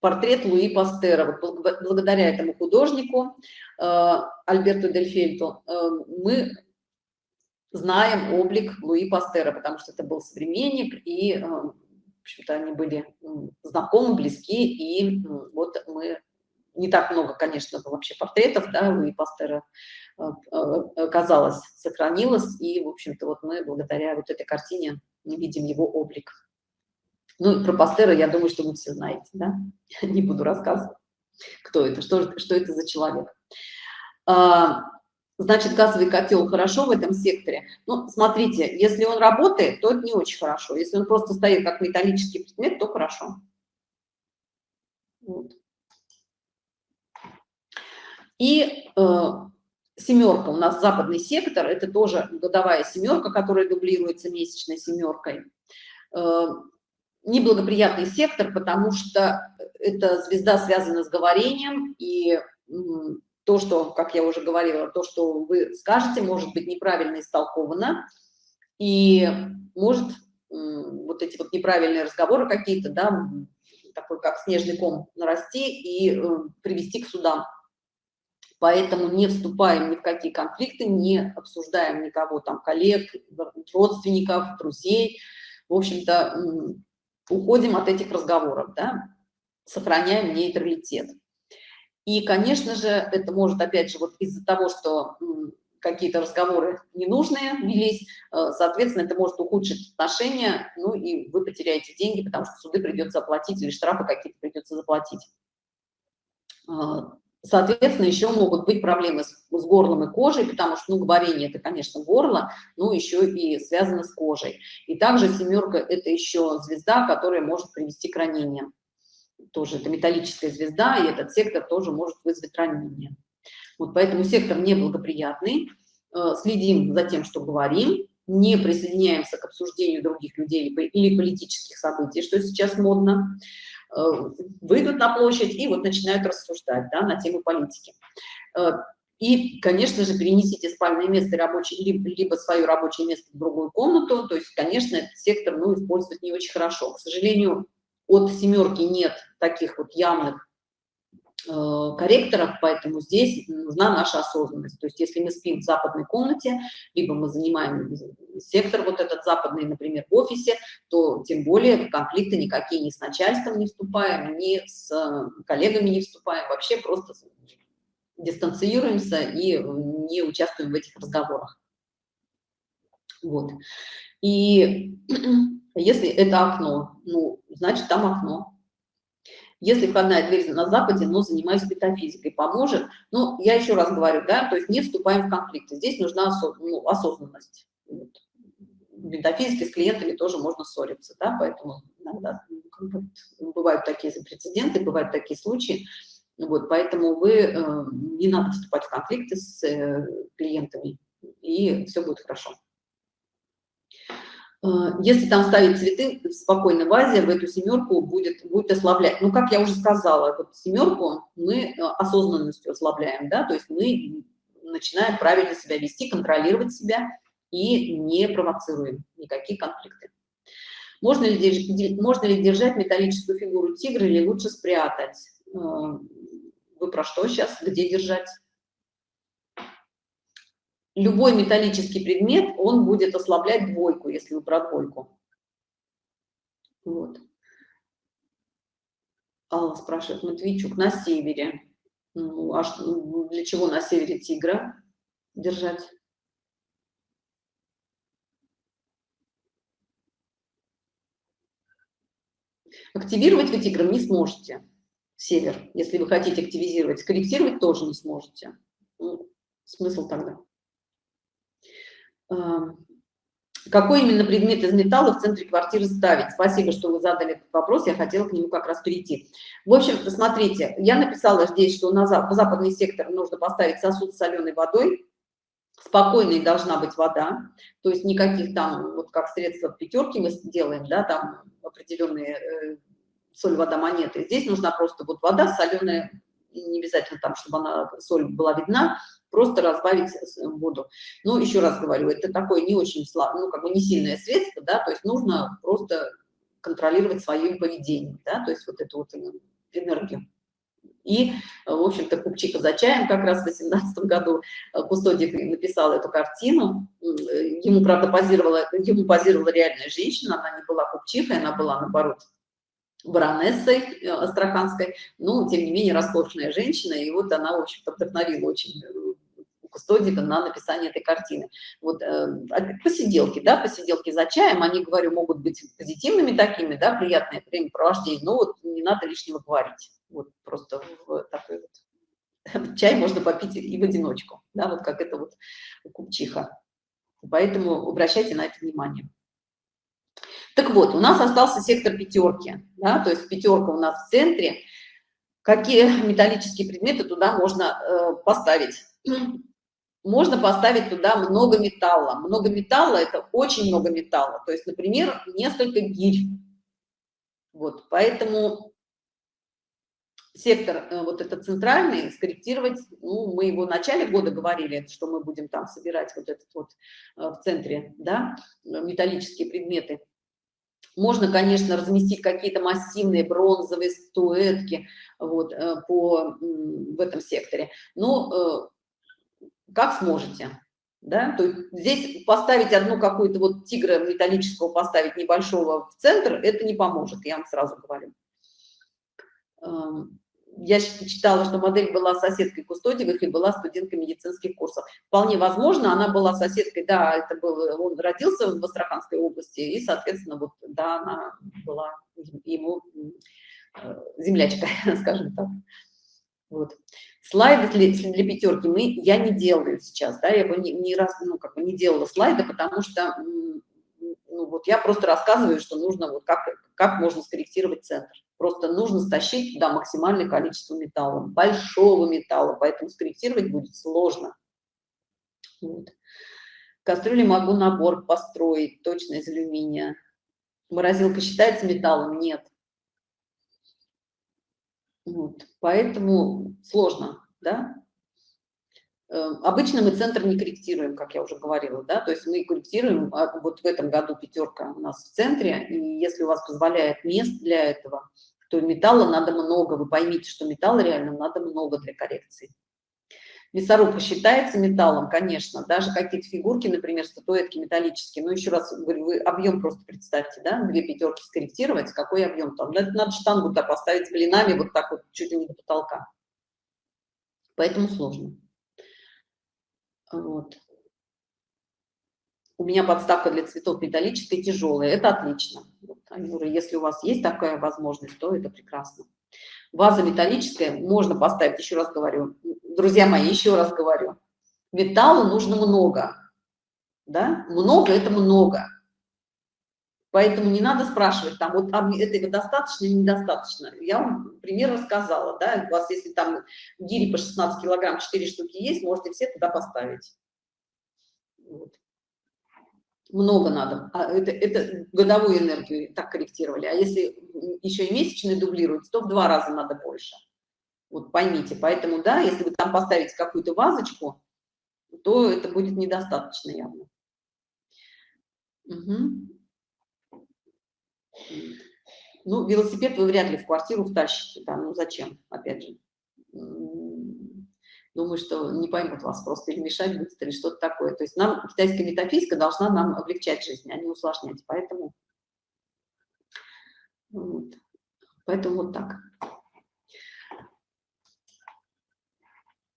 портрет Луи Пастера. Вот благодаря этому художнику а, Альберту Дельфельту а, мы знаем облик Луи Пастера, потому что это был современник, и, в общем-то, они были знакомы, близки, и вот мы не так много, конечно, вообще портретов, да, у Пастера э, э, оказалось, сохранилось, и, в общем-то, вот мы благодаря вот этой картине не видим его облик. Ну, и про Пастера, я думаю, что вы все знаете, да, [laughs] не буду рассказывать, кто это, что, что это за человек. Значит, газовый котел хорошо в этом секторе. Ну, смотрите, если он работает, то это не очень хорошо. Если он просто стоит как металлический предмет, то хорошо. Вот. И э, семерка, у нас западный сектор, это тоже годовая семерка, которая дублируется месячной семеркой. Э, неблагоприятный сектор, потому что эта звезда связана с говорением, и то, что, как я уже говорила, то, что вы скажете, может быть неправильно истолковано, и может вот эти вот неправильные разговоры какие-то, да, такой как снежный ком нарасти и э, привести к судам. Поэтому не вступаем ни в какие конфликты, не обсуждаем никого, там, коллег, родственников, друзей, в общем-то, уходим от этих разговоров, да, сохраняем нейтралитет. И, конечно же, это может, опять же, вот из-за того, что какие-то разговоры ненужные велись, э, соответственно, это может ухудшить отношения, ну и вы потеряете деньги, потому что суды придется оплатить или штрафы какие-то придется заплатить. А, Соответственно, еще могут быть проблемы с, с горлом и кожей, потому что, ну, говорение – это, конечно, горло, но еще и связано с кожей. И также семерка – это еще звезда, которая может привести к ранениям. Тоже это металлическая звезда, и этот сектор тоже может вызвать ранение. Вот поэтому сектор неблагоприятный. Э, следим за тем, что говорим, не присоединяемся к обсуждению других людей или политических событий, что сейчас модно. Э, выйдут на площадь и вот начинают рассуждать да, на тему политики. Э, и, конечно же, перенесите спальное место рабочее, либо, либо свое рабочее место в другую комнату. То есть, конечно, этот сектор ну, использовать не очень хорошо. К сожалению, от семерки нет таких вот явных Э, корректоров, поэтому здесь нужна наша осознанность. То есть если мы спим в западной комнате, либо мы занимаем сектор вот этот западный, например, в офисе, то тем более в конфликты никакие ни с начальством не вступаем, ни с коллегами не вступаем, вообще просто дистанцируемся и не участвуем в этих разговорах. Вот. И если это окно, ну, значит, там окно. Если входная дверь на Западе, но занимаюсь метафизикой, поможет. Но я еще раз говорю, да, то есть не вступаем в конфликты. Здесь нужна осоз, ну, осознанность. Вот. В метафизике с клиентами тоже можно ссориться, да, поэтому иногда ну, бывают такие прецеденты, бывают такие случаи. Вот, поэтому вы, э, не надо вступать в конфликты с э, клиентами, и все будет хорошо. Э, если там ставить цветы в спокойной вазе, в эту семерку будет, будет ослаблять. Ну, как я уже сказала, вот семерку мы э, осознанностью ослабляем, да, то есть мы начинаем правильно себя вести, контролировать себя и не провоцируем никакие конфликты. Можно ли, можно ли держать металлическую фигуру тигра или лучше спрятать? Э, вы про что сейчас? Где держать? Любой металлический предмет, он будет ослаблять двойку, если вы про двойку. Вот. Алла спрашивает, Матвейчук, на севере. Ну, а что, для чего на севере тигра держать? Активировать вы тигром не сможете. север. Если вы хотите активизировать, скорректировать тоже не сможете. Ну, смысл тогда. Какой именно предмет из металла в центре квартиры ставить? Спасибо, что вы задали этот вопрос, я хотела к нему как раз перейти. В общем, смотрите, я написала здесь, что на западный сектор нужно поставить сосуд с соленой водой, спокойной должна быть вода, то есть никаких там, вот как средства пятерки мы делаем, да, там определенные э, соль, вода, монеты. Здесь нужна просто вот вода соленая, не обязательно там, чтобы она, соль была видна, просто разбавить воду. Но еще раз говорю, это такое не очень слабое, ну, как бы не сильное средство, да, то есть нужно просто контролировать свое поведение, да, то есть вот эту вот энергию. И, в общем-то, Купчика за чаем как раз в 2018 году Кустодик написал эту картину. Ему, правда, позировала, ему позировала реальная женщина, она не была Купчихой, она была, наоборот, баронессой э, астраханской, но, тем не менее, роскошная женщина, и вот она, в общем-то, вдохновила очень кустодика на написание этой картины. Вот э, посиделки, да, посиделки за чаем, они, говорю, могут быть позитивными такими, да, приятное времяпровождение, но вот не надо лишнего говорить. Вот просто в такой вот [laughs] чай можно попить и в одиночку, да, вот как это вот купчиха. Поэтому обращайте на это внимание. Так вот, у нас остался сектор пятерки, да, то есть пятерка у нас в центре. Какие [laughs] металлические предметы туда можно э, поставить? Можно поставить туда много металла. Много металла – это очень много металла. То есть, например, несколько гирь. Вот, поэтому сектор, э, вот этот центральный, скорректировать, ну, мы его в начале года говорили, что мы будем там собирать вот этот вот э, в центре, да, металлические предметы. Можно, конечно, разместить какие-то массивные бронзовые статуэтки вот, э, по, в этом секторе, но как сможете. Да? То есть здесь поставить одну какую-то вот тигра металлического, поставить небольшого в центр, это не поможет, я вам сразу говорю. Эм, я читала, что модель была соседкой Кустодиевых и была студенткой медицинских курсов. Вполне возможно, она была соседкой, да, это был, он родился в Астраханской области, и, соответственно, вот, да, она была ему э, землячка, [laughs] скажем так. Вот. Слайды для, для пятерки мы, я не делаю сейчас, да, я бы не, не раз, ну, как бы не делала слайды, потому что, ну, вот я просто рассказываю, что нужно, вот как, как можно скорректировать центр. Просто нужно стащить туда максимальное количество металла, большого металла, поэтому скорректировать будет сложно. Вот. Кастрюли могу набор построить, точно из алюминия. Морозилка считается металлом? Нет. Вот. Поэтому сложно, да. Э, обычно мы центр не корректируем, как я уже говорила, да, то есть мы корректируем, а, вот в этом году пятерка у нас в центре, и если у вас позволяет мест для этого, то металла надо много, вы поймите, что металла реально надо много для коррекции. Мясорубка считается металлом, конечно, даже какие-то фигурки, например, статуэтки металлические, но еще раз говорю, вы объем просто представьте, да, две пятерки скорректировать, какой объем там, надо, штангу так поставить с блинами вот так вот чуть ли не до потолка, поэтому сложно. Вот. У меня подставка для цветов металлическая, тяжелая, это отлично. Вот, Юра, если у вас есть такая возможность, то это прекрасно. Ваза металлическая можно поставить, еще раз говорю, друзья мои, еще раз говорю, металла нужно много, да, много это много. Поэтому не надо спрашивать, там, вот этого достаточно или недостаточно. Я вам пример рассказала, да, у вас, если там гири по 16 килограмм, 4 штуки есть, можете все туда поставить. Вот много надо. А это, это годовую энергию так корректировали. А если еще и месячные дублируют, то в два раза надо больше. Вот поймите. Поэтому, да, если вы там поставите какую-то вазочку, то это будет недостаточно явно. Угу. Ну, велосипед вы вряд ли в квартиру втащите. Да, ну зачем, опять же думаю, что не поймут вас просто или мешать будет, или что-то такое. То есть нам китайская метафизика должна нам облегчать жизнь, а не усложнять. Поэтому, вот. Поэтому вот так.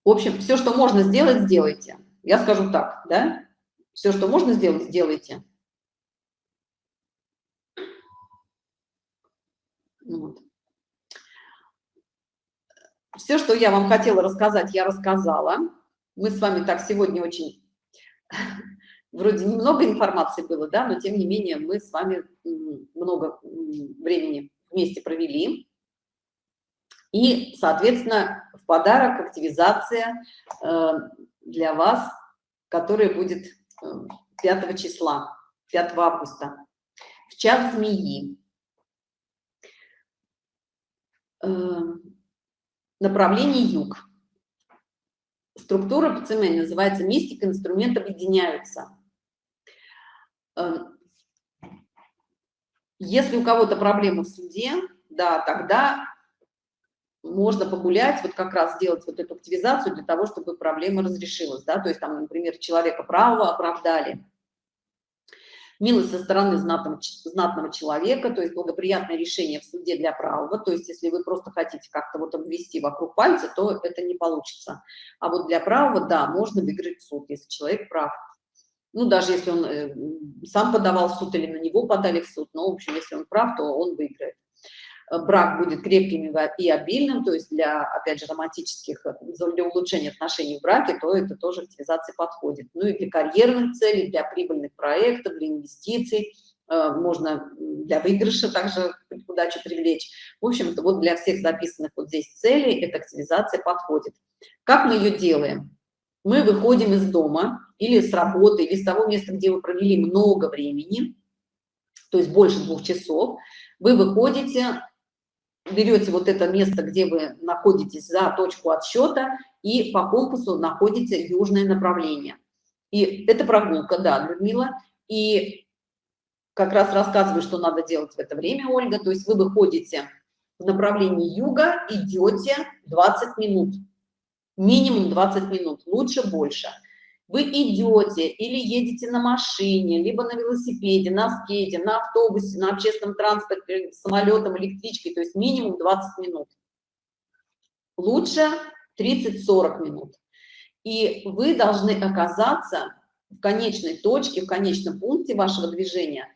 В общем, все, что можно сделать, сделайте. Я скажу так, да? Все, что можно сделать, сделайте. Вот. Все, что я вам хотела рассказать, я рассказала. Мы с вами так сегодня очень, [laughs] вроде немного информации было, да, но тем не менее мы с вами много времени вместе провели. И, соответственно, в подарок активизация э, для вас, которая будет 5 э, числа, 5 августа, в час змеи. Направление юг. Структура ПЦМ называется «Мистика, инструмент объединяются». Если у кого-то проблемы в суде, да, тогда можно погулять, вот как раз сделать вот эту активизацию для того, чтобы проблема разрешилась, да, то есть там, например, человека правого оправдали, милость со стороны знатного, знатного человека, то есть благоприятное решение в суде для правого, то есть если вы просто хотите как-то вот обвести вокруг пальца, то это не получится. А вот для правого, да, можно выиграть суд, если человек прав. Ну, даже если он э, сам подавал в суд или на него подали в суд, но, в общем, если он прав, то он выиграет. Э, брак будет крепким и обильным, то есть для, опять же, романтических, э, для улучшения отношений в браке, то это тоже активизация подходит. Ну и для карьерных целей, для прибыльных проектов, для инвестиций, э, можно для выигрыша также удачу привлечь. В общем-то, вот для всех записанных вот здесь целей эта активизация подходит. Как мы ее делаем? Мы выходим из дома или с работы, или с того места, где вы провели много времени, то есть больше двух часов, вы выходите берете вот это место, где вы находитесь за точку отсчета, и по компасу находите южное направление. И это прогулка, да, Людмила. И как раз рассказываю, что надо делать в это время, Ольга. То есть вы выходите в направлении юга, идете 20 минут. Минимум 20 минут, лучше больше вы идете или едете на машине, либо на велосипеде, на скейте, на автобусе, на общественном транспорте, самолетом, электричкой, то есть минимум 20 минут. Лучше 30-40 минут. И вы должны оказаться в конечной точке, в конечном пункте вашего движения.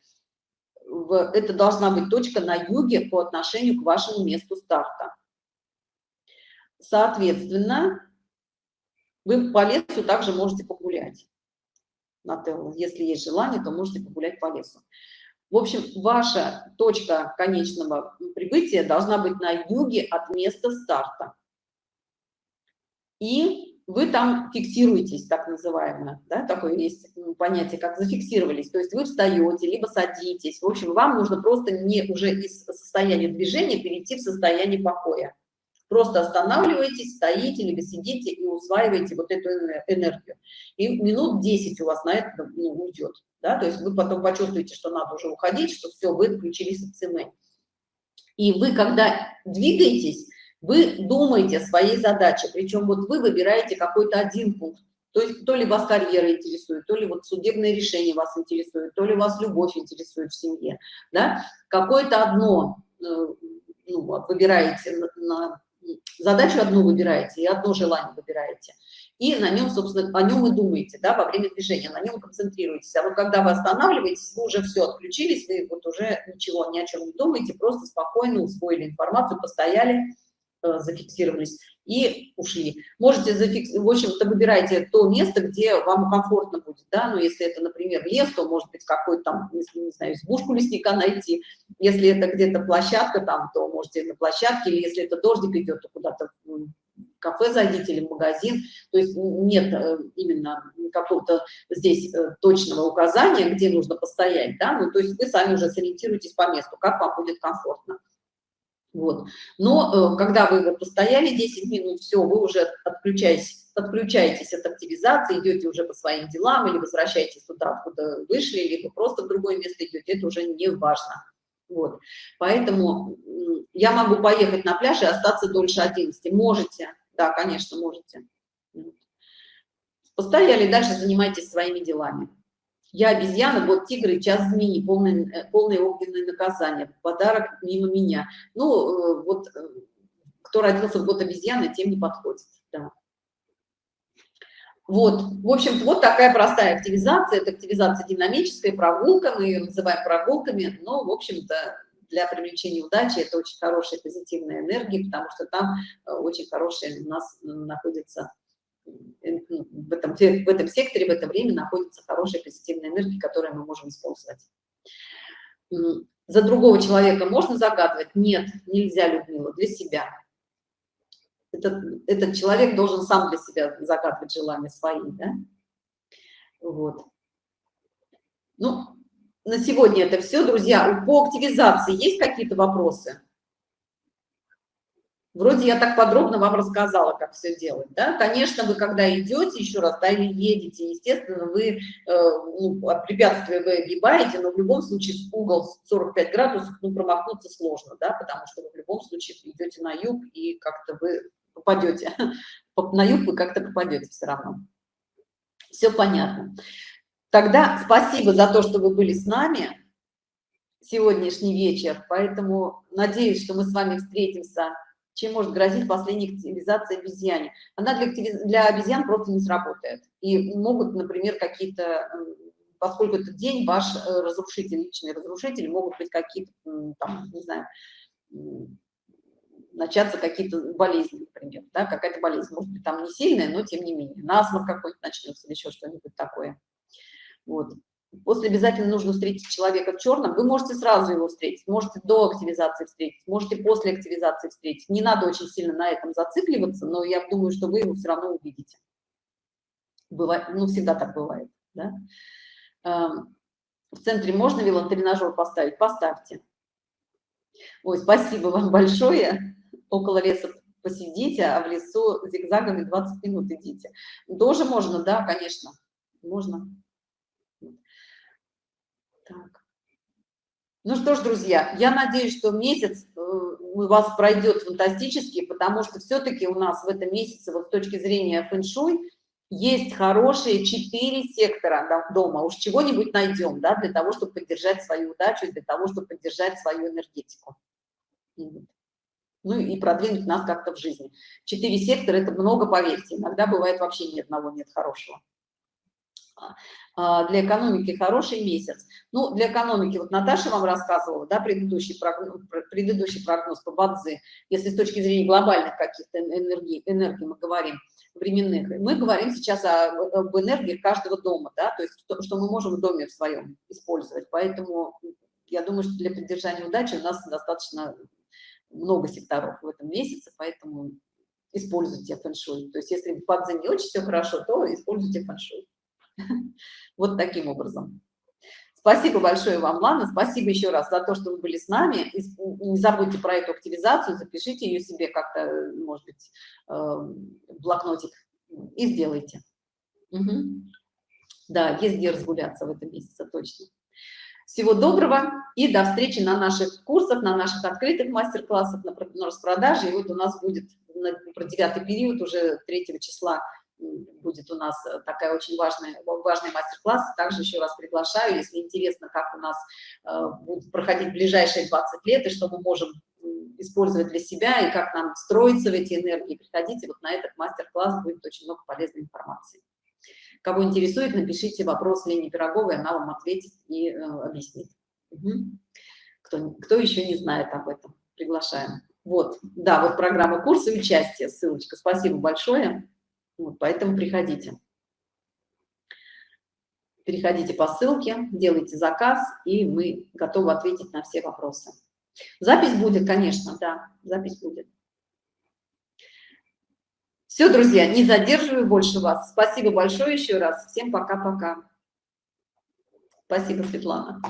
Это должна быть точка на юге по отношению к вашему месту старта. Соответственно, вы по лесу также можете погулять. Если есть желание, то можете погулять по лесу. В общем, ваша точка конечного прибытия должна быть на юге от места старта. И вы там фиксируетесь, так называемое, да, такое есть понятие, как зафиксировались. То есть вы встаете, либо садитесь. В общем, вам нужно просто не уже из состояния движения перейти в состояние покоя. Просто останавливаетесь, стоите, либо сидите и усваиваете вот эту энергию. И минут 10 у вас на это ну, уйдет. Да? То есть вы потом почувствуете, что надо уже уходить, что все, вы отключились от цены. И вы, когда двигаетесь, вы думаете о своей задаче, причем вот вы выбираете какой-то один пункт. То есть то ли вас карьера интересует, то ли вот судебное решение вас интересует, то ли вас любовь интересует в семье, да, какое-то одно э, ну, выбираете на, на задачу одну выбираете и одно желание выбираете. И на нем, собственно, о нем и думаете, да, во время движения, на нем концентрируетесь. А вот когда вы останавливаетесь, вы уже все отключились, вы вот уже ничего, ни о чем не думаете, просто спокойно усвоили информацию, постояли, Э, зафиксировались и ушли. Можете зафиксировать, в общем-то, выбирайте то место, где вам комфортно будет, да, ну, если это, например, лес, то, может быть, какой-то там, если, не знаю, избушку лесника найти, если это где-то площадка там, то можете на площадке, или если это дождик идет, то куда-то кафе зайдите или магазин, то есть нет э, именно какого-то здесь э, точного указания, где нужно постоять, да, ну, то есть вы сами уже сориентируетесь по месту, как вам будет комфортно. Вот. Но э, когда вы постояли 10 минут, все, вы уже отключаетесь, отключаетесь от активизации, идете уже по своим делам или возвращаетесь туда, откуда вышли, либо просто в другое место идете, это уже не важно. Вот. Поэтому я могу поехать на пляж и остаться дольше 11. Можете, да, конечно, можете. Постояли, дальше занимайтесь своими делами. Я обезьяна, вот тигры, час змеи, полное, э, полное огненное наказание, подарок мимо меня. Ну, э, вот э, кто родился в год обезьяны, тем не подходит. Да. Вот, в общем вот такая простая активизация. Это активизация динамическая, прогулка, мы ее называем прогулками, но, в общем-то, для привлечения удачи это очень хорошая позитивная энергия, потому что там очень хорошая у нас находится в этом, в этом секторе, в это время находится хорошая позитивная энергия, которую мы можем использовать. За другого человека можно загадывать? Нет, нельзя, Людмила, для себя. Этот, этот человек должен сам для себя загадывать желания свои, да? Вот. Ну, на сегодня это все, друзья. По активизации есть какие-то вопросы? Вроде я так подробно вам рассказала, как все делать, да? Конечно, вы когда идете, еще раз, да, или едете, естественно, вы э, ну, от препятствия вы огибаете, но в любом случае угол 45 градусов, ну, промахнуться сложно, да, потому что вы в любом случае идете на юг и как-то вы попадете, [laughs] на юг вы как-то попадете все равно. Все понятно. Тогда спасибо за то, что вы были с нами сегодняшний вечер, поэтому надеюсь, что мы с вами встретимся чем может грозить последняя активизация обезьяне. Она для, для обезьян просто не сработает. И могут, например, какие-то, поскольку этот день ваш э, разрушитель, личный разрушитель, могут быть какие-то, там, не знаю, начаться какие-то болезни, например, да, какая-то болезнь, может быть, там не сильная, но тем не менее, насморк какой-то начнется или еще что-нибудь такое. Вот. После обязательно нужно встретить человека в черном. Вы можете сразу его встретить, можете до активизации встретить, можете после активизации встретить. Не надо очень сильно на этом зацикливаться, но я думаю, что вы его все равно увидите. Бывает, ну, всегда так бывает. Да? Эм, в центре можно велотренажер поставить? Поставьте. Ой, спасибо вам большое. Около леса посидите, а в лесу зигзагами 20 минут идите. Тоже можно, да, конечно, можно. Так. Ну что ж, друзья, я надеюсь, что месяц э, у вас пройдет фантастически, потому что все-таки у нас в этом месяце, вот с точки зрения фэн-шуй, есть хорошие четыре сектора дома. Уж чего-нибудь найдем, да, для того, чтобы поддержать свою удачу, для того, чтобы поддержать свою энергетику. Ну и продвинуть нас как-то в жизни. Четыре сектора – это много, поверьте. Иногда бывает вообще ни одного нет хорошего. А, для экономики хороший месяц. Ну, для экономики, вот Наташа вам рассказывала, да, предыдущий прогноз, предыдущий прогноз по Бадзе, если с точки зрения глобальных каких-то энергий, энергий мы говорим, временных, мы говорим сейчас о, об энергиях каждого дома, да, то есть что, что мы можем в доме в своем использовать, поэтому я думаю, что для поддержания удачи у нас достаточно много секторов в этом месяце, поэтому используйте фэн-шуй. То есть если в не очень все хорошо, то используйте фэн-шуй. [laughs] Вот таким образом. Спасибо большое вам, Лана. Спасибо еще раз за то, что вы были с нами. Не забудьте про эту активизацию, запишите ее себе как-то, может быть, эм, блокнотик и сделайте. Угу. Да, есть где разгуляться в этом месяце, точно. Всего доброго и до встречи на наших курсах, на наших открытых мастер-классах, на, на распродаже. И вот у нас будет на, про девятый период уже 3 числа будет у нас э, такая очень важная, важный мастер-класс. Также еще раз приглашаю, если интересно, как у нас э, будет проходить ближайшие 20 лет и что мы можем использовать для себя и как нам строиться в эти энергии, приходите вот на этот мастер-класс, будет очень много полезной информации. Кого интересует, напишите вопрос Лене Пироговой, она вам ответит и э, объяснит. Угу. Кто, кто еще не знает об этом, приглашаем. Вот, да, вот программа курса участия, ссылочка. Спасибо большое. Вот, поэтому приходите. Переходите по ссылке, делайте заказ, и мы готовы ответить на все вопросы. Запись будет, конечно, да, запись будет. Все, друзья, не задерживаю больше вас. Спасибо большое еще раз. Всем пока-пока. Спасибо, Светлана.